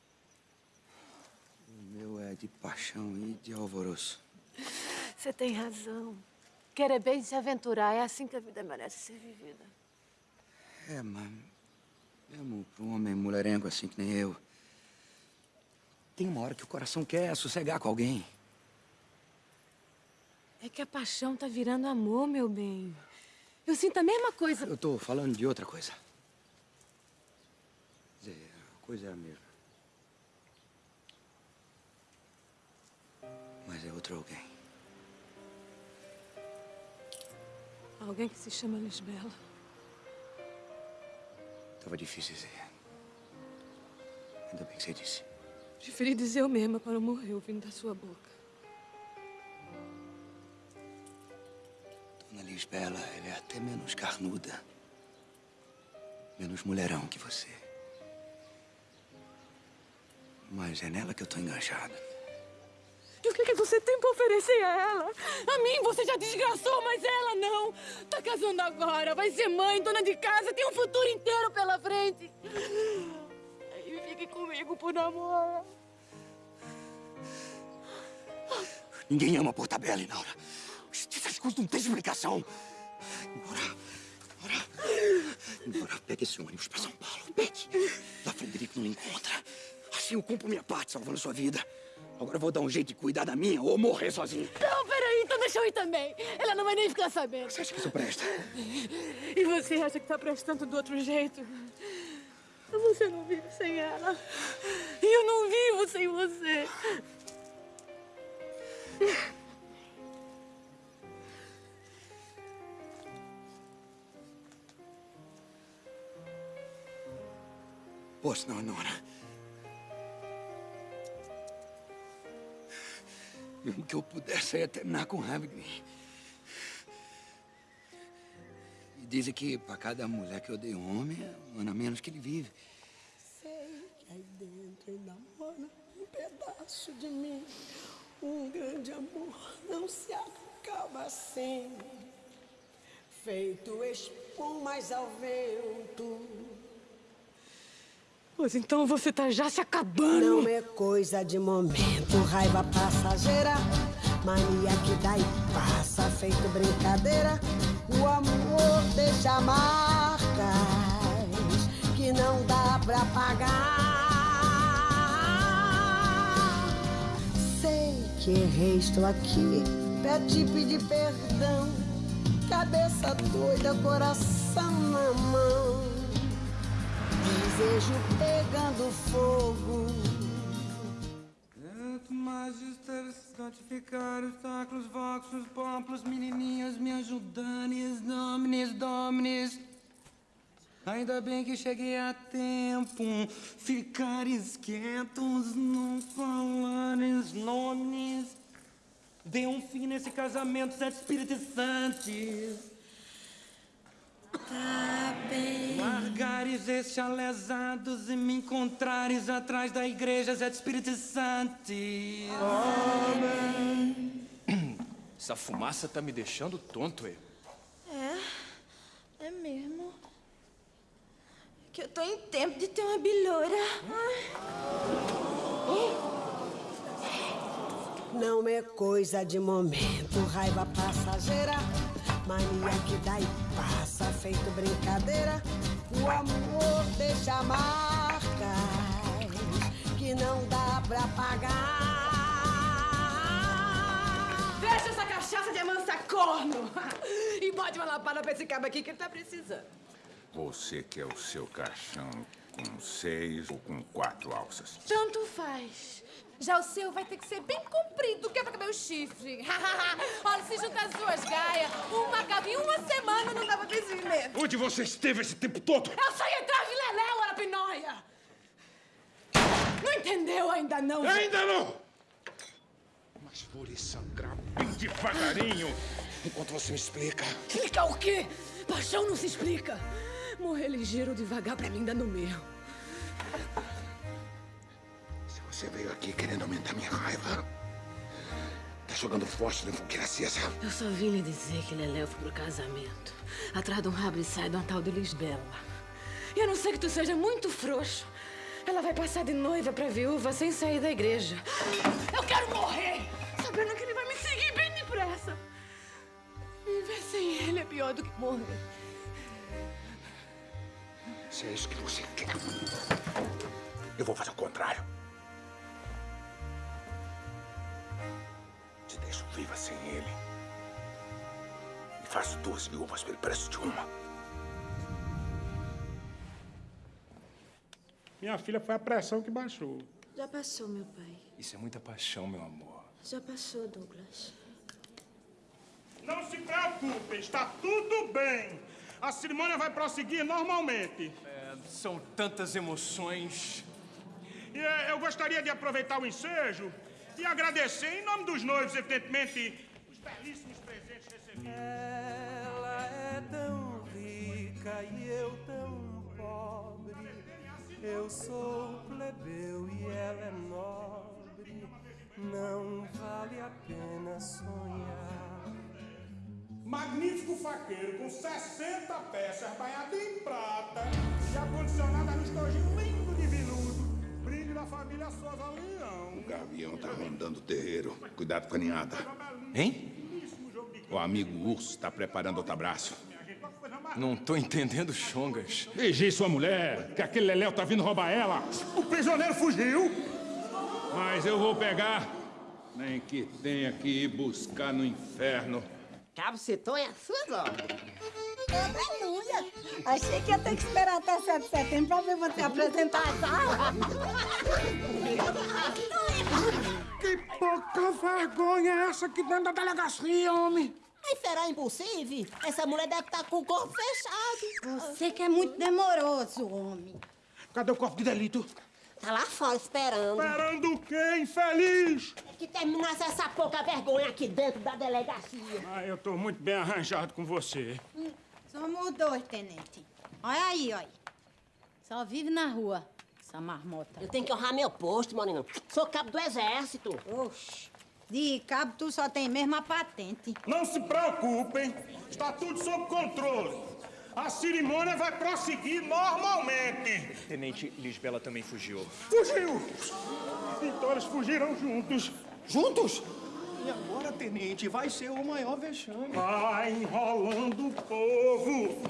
O meu é de paixão e de alvoroço. Você tem razão. Querer bem se aventurar é assim que a vida merece ser vivida. É, mas mesmo pra um homem mulherengo assim que nem eu, tem uma hora que o coração quer sossegar com alguém. É que a paixão tá virando amor, meu bem. Eu sinto a mesma coisa. Eu tô falando de outra coisa. Quer dizer, a coisa é a mesma. Mas é outro alguém. Alguém que se chama Lisbela. Tava difícil dizer. Ainda bem que você disse. Preferi dizer eu mesma para não morrer ouvindo da sua boca. Dona Lisbela, ela é até menos carnuda. Menos mulherão que você. Mas é nela que eu tô enganchado. E o que, que você tem pra oferecer a ela? A mim você já desgraçou, mas ela não. Tá casando agora, vai ser mãe, dona de casa, tem um futuro inteiro pela frente. Fique comigo por namoro. Ninguém ama por tabela, Inaura. Essas coisas não têm explicação. Embora. Embora. Embora, pegue esse ônibus pra São Paulo. Pegue. Lá Frederico não encontra. Assim eu cumpro minha parte, salvando sua vida. Agora eu vou dar um jeito de cuidar da minha ou morrer sozinho. Não, peraí, então deixa eu ir também. Ela não vai nem ficar sabendo. Você acha que isso presta? E você acha que tá prestando do outro jeito? Você não vive sem ela. E eu não vivo sem você. Posso não, Nora. Mesmo que eu pudesse, eu ia terminar com raiva de mim. Dizem que pra cada mulher que eu dei um homem, é um ano a menos que ele vive. Sei que aí dentro ainda mora um pedaço de mim. Um grande amor não se acaba assim. Feito espumas ao vento. Pois então você tá já se acabando. Não é coisa de momento, raiva passageira. Mania que dá e passa, feito brincadeira. O amor deixa marcas que não dá pra pagar. Sei que errei, estou aqui pra te pedir perdão. Cabeça doida, coração na mão. Desejo pegando fogo. Magister, santificar os taclos, voxos, poplos, menininhas, me ajudanes, dominis, dominis. Ainda bem que cheguei a tempo. Ficares quietos, não falares nomes. Dê um fim nesse casamento, sete espíritos santos. Tá bem. Largares estes alesados e me encontrares atrás da igreja, sete espíritos santos. Amém. Essa fumaça tá me deixando tonto, é? É, é mesmo. Que eu tô em tempo de ter uma bilhora. Não é coisa de momento, raiva passageira. Mania que dá e passa, feito brincadeira. O amor deixa marcas que não dá pra pagar. Deixa essa cachaça de amansar corno! E bote uma lapada pra esse cabo aqui que ele tá precisando. Você quer o seu caixão com seis ou com quatro alças? Tanto faz. Já o seu vai ter que ser bem comprido, que é pra caber o chifre. Olha, se juntar as duas gaias, uma cabe em uma semana, não ter esse medo. Onde você esteve esse tempo todo? Eu saí atrás de Leléu, Arapinóia! Não entendeu ainda não? Ainda não! Mas vou lhe sangrar bem devagarinho enquanto você me explica. Explicar o quê? Paixão não se explica. Morrer ligeiro ou devagar pra mim dá no meu. Você veio aqui querendo aumentar minha raiva. Tá jogando forte no fogueira acesa. Eu só vim lhe dizer que Leléu foi pro casamento. Atrás de um rabo e sai de uma tal de Lisbela. E a não ser que tu seja muito frouxo, ela vai passar de noiva pra viúva sem sair da igreja. Eu quero morrer! Sabendo que ele vai me seguir bem depressa. Viver sem ele é pior do que morrer. Se é isso que você quer, eu vou fazer o contrário. Te deixo viva sem ele. E faço duas viúvas pelo preço de uma. Minha filha foi a pressão que baixou. Já passou, meu pai. Isso é muita paixão, meu amor. Já passou, Douglas. Não se preocupe, está tudo bem. A cerimônia vai prosseguir normalmente. É, são tantas emoções. E eh, eu gostaria de aproveitar o ensejo e agradecer, em nome dos noivos, evidentemente, os belíssimos presentes recebidos. Ela é tão rica e eu tão pobre. Eu sou plebeu e ela é nobre. Não vale a pena sonhar. Magnífico faqueiro com 60 peças, banhado em prata e acondicionada no estojinho lindo de veludo. Brilho da família Souza Leão. O gavião tá rondando o terreiro. Cuidado com a ninhada. Hein? O amigo urso tá preparando outro abraço. Não tô entendendo, Chongas. Vigie sua mulher, que aquele Leléu tá vindo roubar ela. O prisioneiro fugiu. Mas eu vou pegar. Nem que tenha que ir buscar no inferno. Cabo Citon é suas obras. Aleluia! Achei que ia ter que esperar até 7 de setembro pra ver você apresentar a sala. Que pouca vergonha é essa aqui dentro da delegacia, homem? Mas será impossível? Essa mulher deve estar com o corpo fechado. Você que é muito demoroso, homem. Cadê o corpo de delito? Tá lá fora esperando. Esperando o quê, infeliz? Que terminasse essa pouca vergonha aqui dentro da delegacia. Ah, eu tô muito bem arranjado com você. Somos dois, tenente. Olha aí, olha. Só vive na rua, essa marmota. Eu tenho que honrar meu posto, Moreno. Sou cabo do exército. Oxe, de cabo tu só tem mesmo a patente. Não se preocupem, está tudo sob controle. A cerimônia vai prosseguir normalmente. Tenente Lisbela também fugiu. Fugiu! Então eles fugiram juntos. Juntos? E agora, tenente, vai ser o maior vexame. Vai enrolando o povo.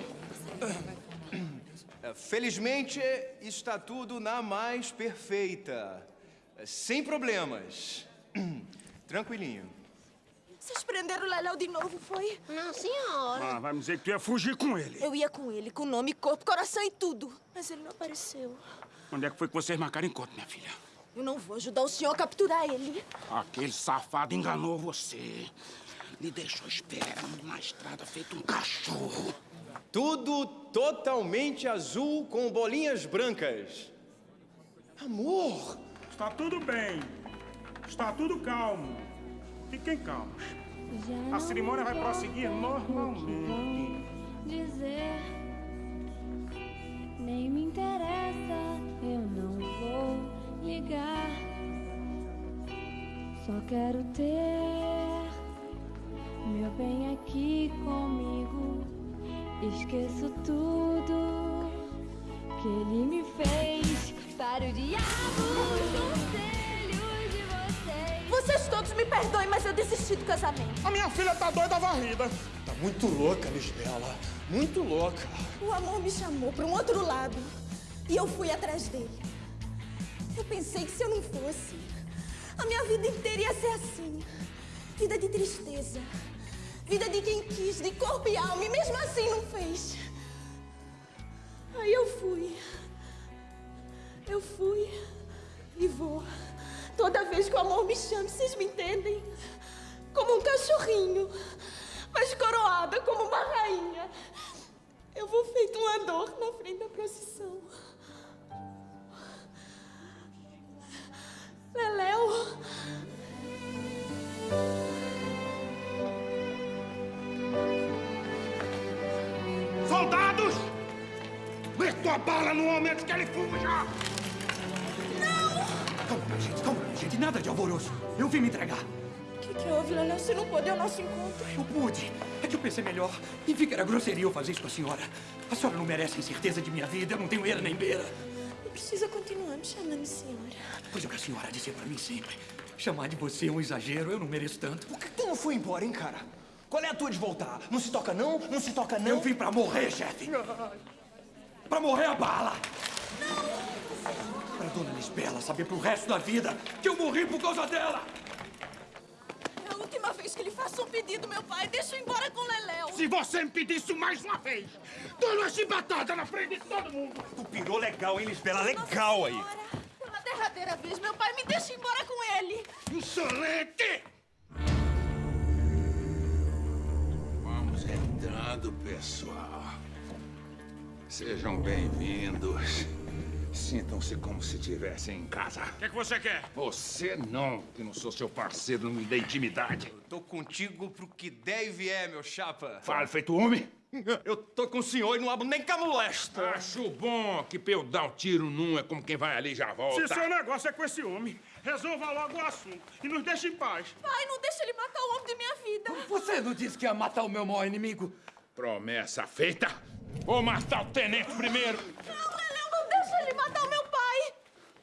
É, Felizmente, está tudo na mais perfeita. É, Sem problemas. Tranquilinho. Vocês prenderam o Leléu de novo, foi? Não, senhora. Ah, vai me dizer que tu ia fugir com ele. Eu ia com ele, com nome, corpo, coração e tudo. Mas ele não apareceu. Onde é que foi que vocês marcaram encontro, minha filha? Eu não vou ajudar o senhor a capturar ele. Aquele safado enganou você. lhe deixou esperando na estrada feito um cachorro. Tudo totalmente azul com bolinhas brancas. Amor! Está tudo bem. Está tudo calmo. Fiquem calmos. A cerimônia vai prosseguir normalmente. dizer. Nem me interessa, eu não vou ligar. Só quero ter meu bem aqui comigo. Esqueço tudo que ele me fez para o diabo. Os conselhos de vocês. Vocês todos me perdoem, mas eu desisti do casamento. A minha filha tá doida varrida. Tá muito louca, Lisbela. Muito louca. O amor me chamou para um outro lado e eu fui atrás dele. Eu pensei que se eu não fosse, a minha vida inteira ia ser assim. Vida de tristeza. Vida de quem quis, de corpo e alma, e mesmo assim não fez. Aí eu fui. Eu fui e vou. Toda vez que o amor me chama, vocês me entendem? Como um cachorrinho, mas coroada como uma rainha. Eu vou feito uma dor na frente da procissão. Leléu. Soldados! Mete tua bala no homem antes que ele fuja! Calma, gente, calma, gente. Nada de alvoroço. Eu vim me entregar. O que, que houve, Leléu? Você não pôde ao nosso encontro? Eu pude. É que eu pensei melhor. E vi que era grosseria eu fazer isso com a senhora. A senhora não merece incerteza de minha vida. Eu não tenho era nem beira. Não precisa continuar me chamando senhora. Pois é o que a senhora dizia pra mim sempre. Chamar de você é um exagero. Eu não mereço tanto. Por que tu não foi embora, hein, cara? Qual é a tua de voltar? Não se toca não? Não se toca não? Eu vim pra morrer, chefe. Pra morrer a bala. Pra dona Lisbela saber pro resto da vida que eu morri por causa dela. Última vez que ele faça um pedido, meu pai. Deixa eu ir embora com o Leléu. Se você me pedir isso mais uma vez, dou uma chibatada na frente de todo mundo! Tu pirou legal, hein, Lisbela? Legal aí. Pela derradeira vez, meu pai, me deixa ir embora com ele. Insolente! Vamos entrando, pessoal. Sejam bem-vindos. Sintam-se como se estivessem em casa. O que, que você quer? Você não, que não sou seu parceiro, não me dê intimidade. Eu tô contigo pro que der e vier, meu chapa. Fale feito homem. Eu tô com o senhor e não abro nem camulesta. Acho bom que pra eu dar um tiro num é como quem vai ali e já volta. Se seu negócio é com esse homem, resolva logo o assunto e nos deixe em paz. Pai, não deixa ele matar o homem de minha vida. Você não disse que ia matar o meu maior inimigo? Promessa feita. Vou matar o tenente primeiro. Não, ele matar o meu pai.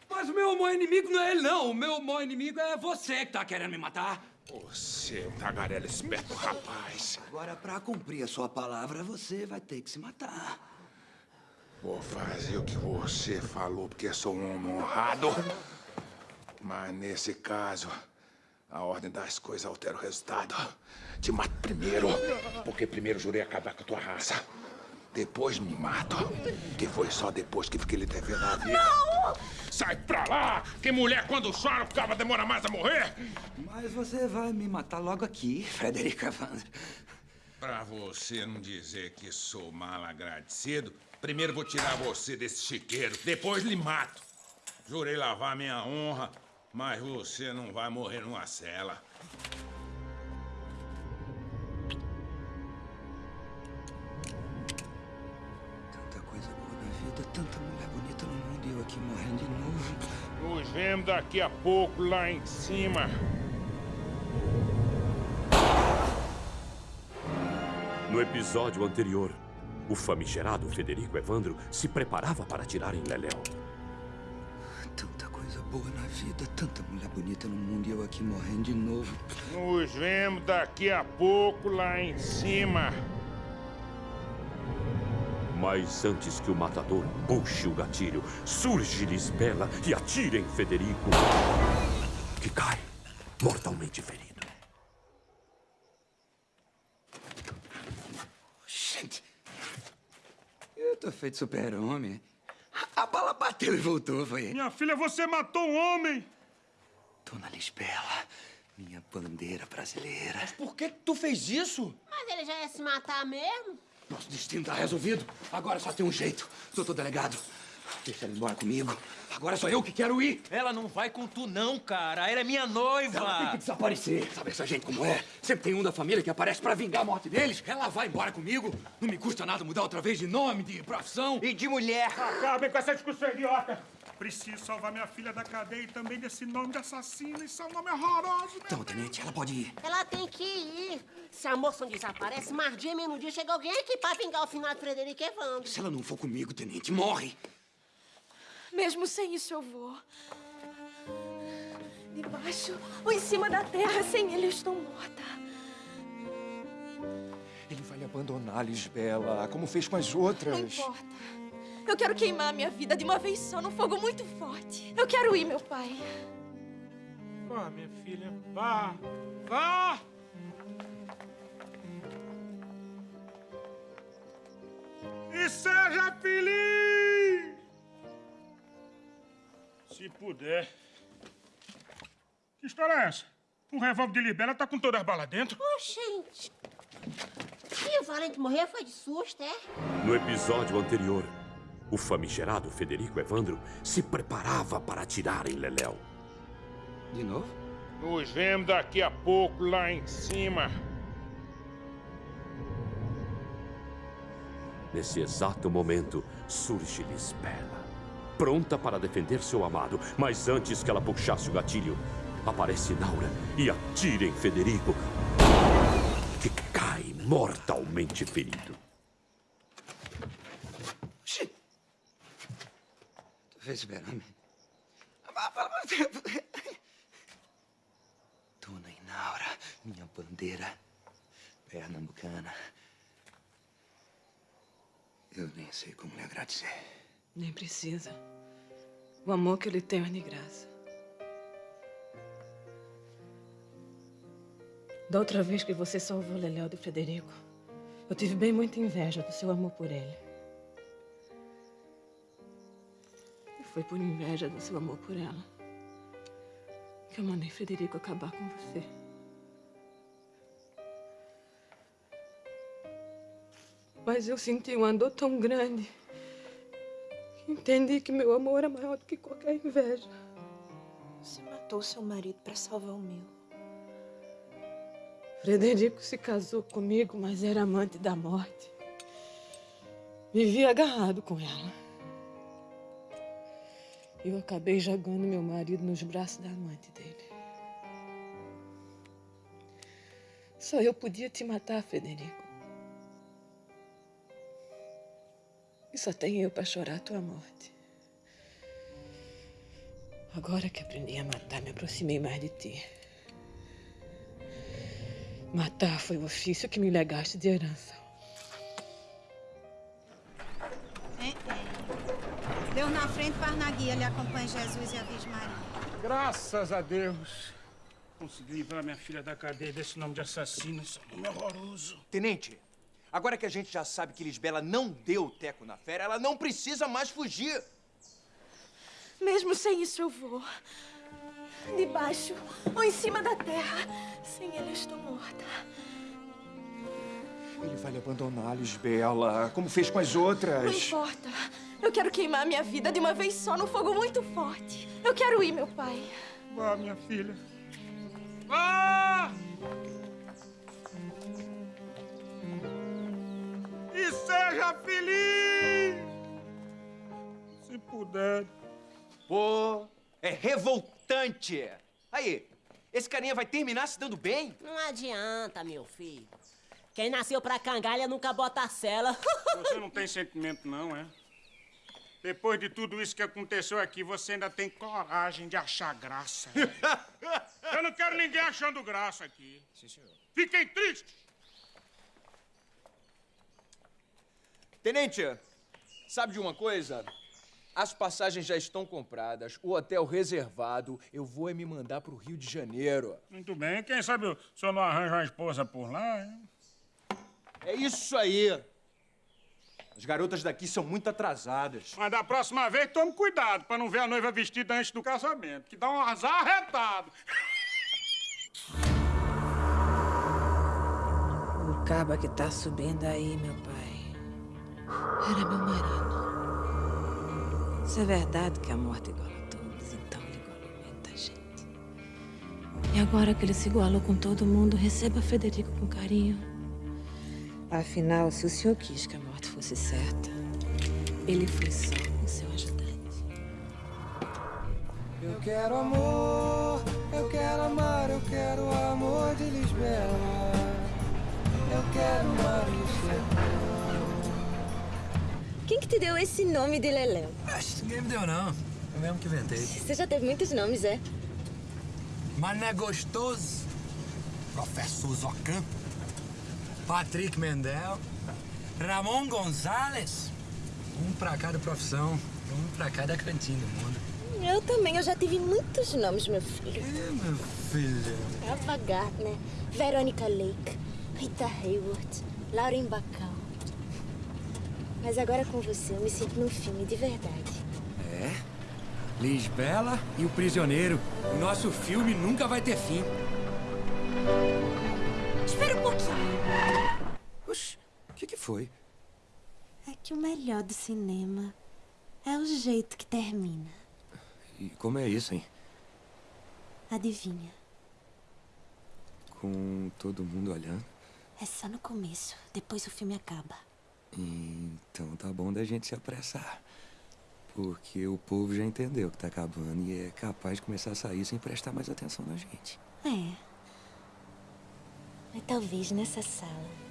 Mas o meu maior inimigo não é ele, não. O meu maior inimigo é você que tá querendo me matar. Você é um tagarela esperto, rapaz. Agora, pra cumprir a sua palavra, você vai ter que se matar. Vou fazer o que você falou, porque sou um homem honrado. Mas nesse caso, a ordem das coisas altera o resultado. Te mato primeiro, porque primeiro jurei acabar com a tua raça. Depois me mato, que foi só depois que fiquei lhe devendo a vida. Não! Sai pra lá! Que mulher, quando chora, cabo demora mais a morrer! Mas você vai me matar logo aqui, Frederica Vandra. Pra você não dizer que sou mal agradecido, primeiro vou tirar você desse chiqueiro, depois lhe mato. Jurei lavar minha honra, mas você não vai morrer numa cela. Vida, tanta mulher bonita no mundo e eu aqui morrendo de novo. Nos vemos daqui a pouco lá em cima. No episódio anterior, o famigerado Federico Evandro se preparava para atirar em Leléu. Tanta coisa boa na vida, tanta mulher bonita no mundo e eu aqui morrendo de novo. Nos vemos daqui a pouco lá em cima. Mas antes que o matador puxe o gatilho, surge Lisbela e atira em Federico, que cai mortalmente ferido. Gente, eu tô feito super-homem. A bala bateu e voltou, foi. Minha filha, você matou um homem! Dona Lisbela, minha bandeira brasileira. Mas por que tu fez isso? Mas ele já ia se matar mesmo? Nosso destino tá resolvido. Agora só tem um jeito. Doutor delegado, deixa ela embora comigo. Agora sou eu que quero ir. Ela não vai com tu não, cara. Ela é minha noiva. Ela tem que desaparecer. Sabe essa gente como é? Sempre tem um da família que aparece pra vingar a morte deles. Ela vai embora comigo. Não me custa nada mudar outra vez de nome, de profissão. E de mulher. Acabem com essa discussão idiota. Preciso salvar minha filha da cadeia e também desse nome de assassino. Isso é um nome horroroso? Então, tenente, ela pode ir. Ela tem que ir. Se a moça não desaparece, mais dia menos dia chega alguém aqui pra vingar o final de Frederico Evandro. Se ela não for comigo, tenente, morre. Mesmo sem isso eu vou. Debaixo ou em cima da terra, sem ele eu estou morta. Ele vai abandonar, Lisbela, como fez com as outras. Não importa. Eu quero queimar a minha vida de uma vez só, num fogo muito forte. Eu quero ir, meu pai. Vá, minha filha, vá. Vá! E seja feliz! Se puder. Que história é essa? Um revólver de Libela tá com todas as balas dentro? Oh, gente. E o Valente morreu foi de susto, é? No episódio anterior, o famigerado Federico Evandro se preparava para atirar em Leléu. De novo? Nos vemos daqui a pouco lá em cima. Nesse exato momento, surge Lisbela, pronta para defender seu amado, mas antes que ela puxasse o gatilho, aparece Naura e atira em Federico, que cai mortalmente ferido. Esperando. Dona Inaura, minha bandeira pernambucana. Eu nem sei como lhe agradecer. Nem precisa. O amor que ele tem é de graça. Da outra vez que você salvou Leléo do Frederico, eu tive bem muita inveja do seu amor por ele. Foi por inveja do seu amor por ela que eu mandei Frederico acabar com você. Mas eu senti uma dor tão grande que entendi que meu amor era maior do que qualquer inveja. Você matou seu marido para salvar o meu. Frederico se casou comigo, mas era amante da morte. Vivia agarrado com ela. Eu acabei jogando meu marido nos braços da amante dele. Só eu podia te matar, Federico. E só tenho eu para chorar a tua morte. Agora que aprendi a matar, me aproximei mais de ti. Matar foi o ofício que me legaste de herança. Deus na frente, paz na guia, lhe acompanhe Jesus e a Virgem Maria. Graças a Deus. Consegui livrar minha filha da cadeia desse nome de assassino. Isso é um nome horroroso. Tenente, agora que a gente já sabe que Lisbela não deu teco na fera, ela não precisa mais fugir. Mesmo sem isso eu vou. Debaixo ou em cima da terra. Sem ele eu estou morta. Ele vai lhe abandonar, Lisbela, como fez com as Não outras. importa. Eu quero queimar minha vida de uma vez só num fogo muito forte. Eu quero ir, meu pai. Vá, minha filha. Vá! E seja feliz! Se puder. Pô, é revoltante. Aí, esse carinha vai terminar se dando bem? Não adianta, meu filho. Quem nasceu pra cangalha nunca bota a cela. Você não tem sentimento, não, é? Depois de tudo isso que aconteceu aqui, você ainda tem coragem de achar graça. Eu não quero ninguém achando graça aqui. Sim, senhor. Fiquem tristes. Tenente, sabe de uma coisa? As passagens já estão compradas, o hotel reservado. Eu vou é me mandar pro Rio de Janeiro. Muito bem. Quem sabe o senhor não arranja uma esposa por lá, hein? É isso aí. As garotas daqui são muito atrasadas. Mas da próxima vez, tome cuidado pra não ver a noiva vestida antes do casamento, que dá um azar arretado. caba que tá subindo aí, meu pai, era meu marido. Se é verdade que a morte iguala a todos, então ele igualou muita gente. E agora que ele se igualou com todo mundo, receba Federico com carinho. Afinal, se o senhor quis que a morte fosse certa, ele foi só o seu ajudante. Eu quero amor, eu quero amar, eu quero o amor de Lisbela. Eu quero Marisela. Quem que te deu esse nome de Leléu? Acho que ninguém me deu, não. Eu mesmo que inventei. Você já teve muitos nomes, é? Mas não é gostoso? Professor Zocan, Patrick Mendel, Ramon Gonzalez. Um pra cada profissão, um pra cada cantinho do mundo. Eu também, eu já tive muitos nomes, meu filho. É, meu filho. Ava Gardner, Veronica Lake, Rita Hayworth, Lauren Bacall. Mas agora com você, eu me sinto num filme de verdade. É? Lisbela e o Prisioneiro. O nosso filme nunca vai ter fim. Espera um pouquinho. Oxi, foi? É que o melhor do cinema é o jeito que termina. E como é isso, hein? Adivinha? Com todo mundo olhando. É só no começo, depois o filme acaba. Então tá bom da gente se apressar. Porque o povo já entendeu que tá acabando e é capaz de começar a sair sem prestar mais atenção na gente. É. Mas talvez nessa sala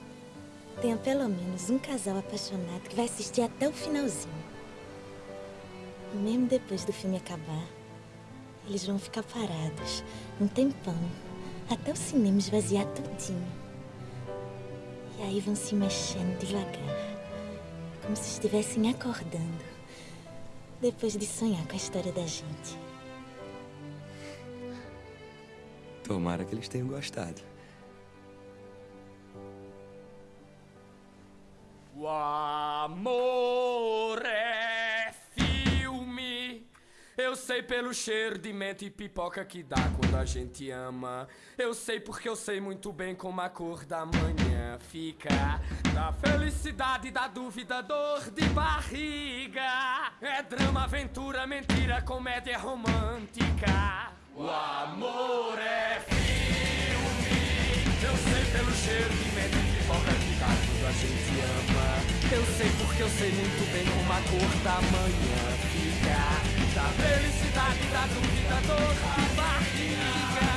tenha pelo menos um casal apaixonado que vai assistir até o finalzinho. Mesmo depois do filme acabar, eles vão ficar parados um tempão até o cinema esvaziar tudinho. E aí vão se mexendo devagar, como se estivessem acordando, depois de sonhar com a história da gente. Tomara que eles tenham gostado. O amor é filme. Eu sei pelo cheiro de menta e pipoca que dá quando a gente ama. Eu sei porque eu sei muito bem como a cor da manhã fica. Da felicidade, da dúvida, dor de barriga. É drama, aventura, mentira, comédia romântica. O amor é filme. Eu sei pelo cheiro de menta e pipoca que quando a gente ama. Eu sei porque eu sei muito bem como a cor da manhã fica. Da felicidade, da dúvida, dor de barriga.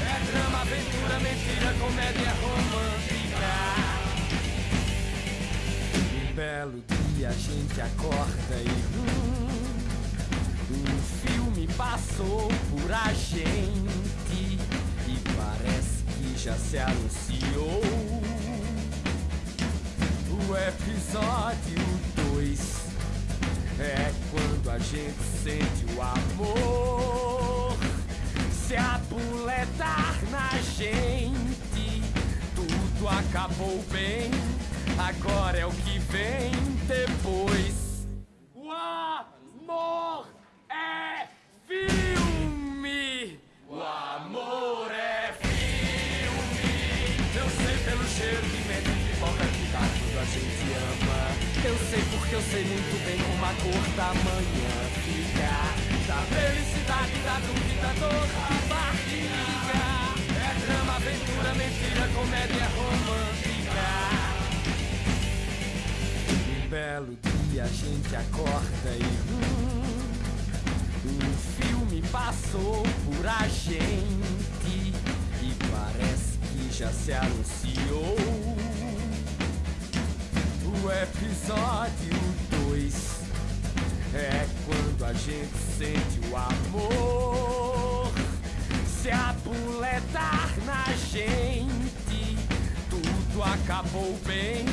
É drama, aventura, mentira, comédia romântica. Um belo dia a gente acorda e hum, um filme passou por a gente e parece que já se anunciou episódio 2 é quando a gente sente o amor se abuletar na gente. Tudo acabou bem, agora é o que vem depois. O amor é filme. O amor é filme. Eu sei porque eu sei muito bem como a cor da manhã fica. Da felicidade, da dúvida, dor de barriga. É drama, aventura, mentira, comédia romântica. Um belo dia a gente acorda e hum, um filme passou por a gente e parece que já se anunciou episódio 2 é quando a gente sente o amor se abuletar na gente. Tudo acabou bem,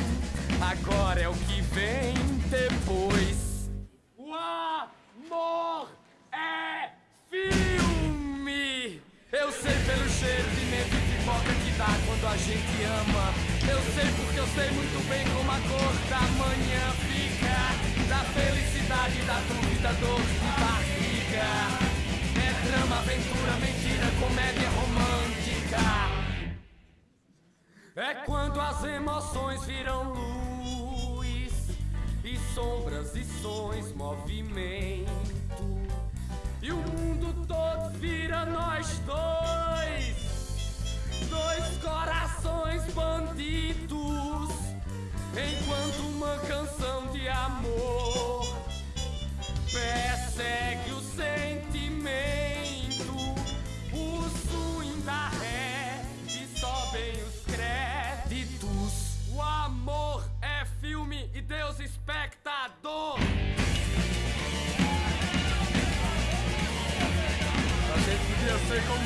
agora é o que vem depois. O amor é filme. Eu sei pelo cheiro quando a gente ama. Eu sei porque eu sei muito bem como a cor da manhã fica. Da felicidade, da dúvida, dor de barriga. É drama, aventura, mentira, comédia romântica. É quando as emoções viram luz e sombras e sons, movimento. E o mundo todo vira nós dois, dois corações bandidos. Enquanto uma canção de amor persegue o sentimento, o swing da ré e sobem os créditos. O amor é filme e Deus espectador. A gente podia ser como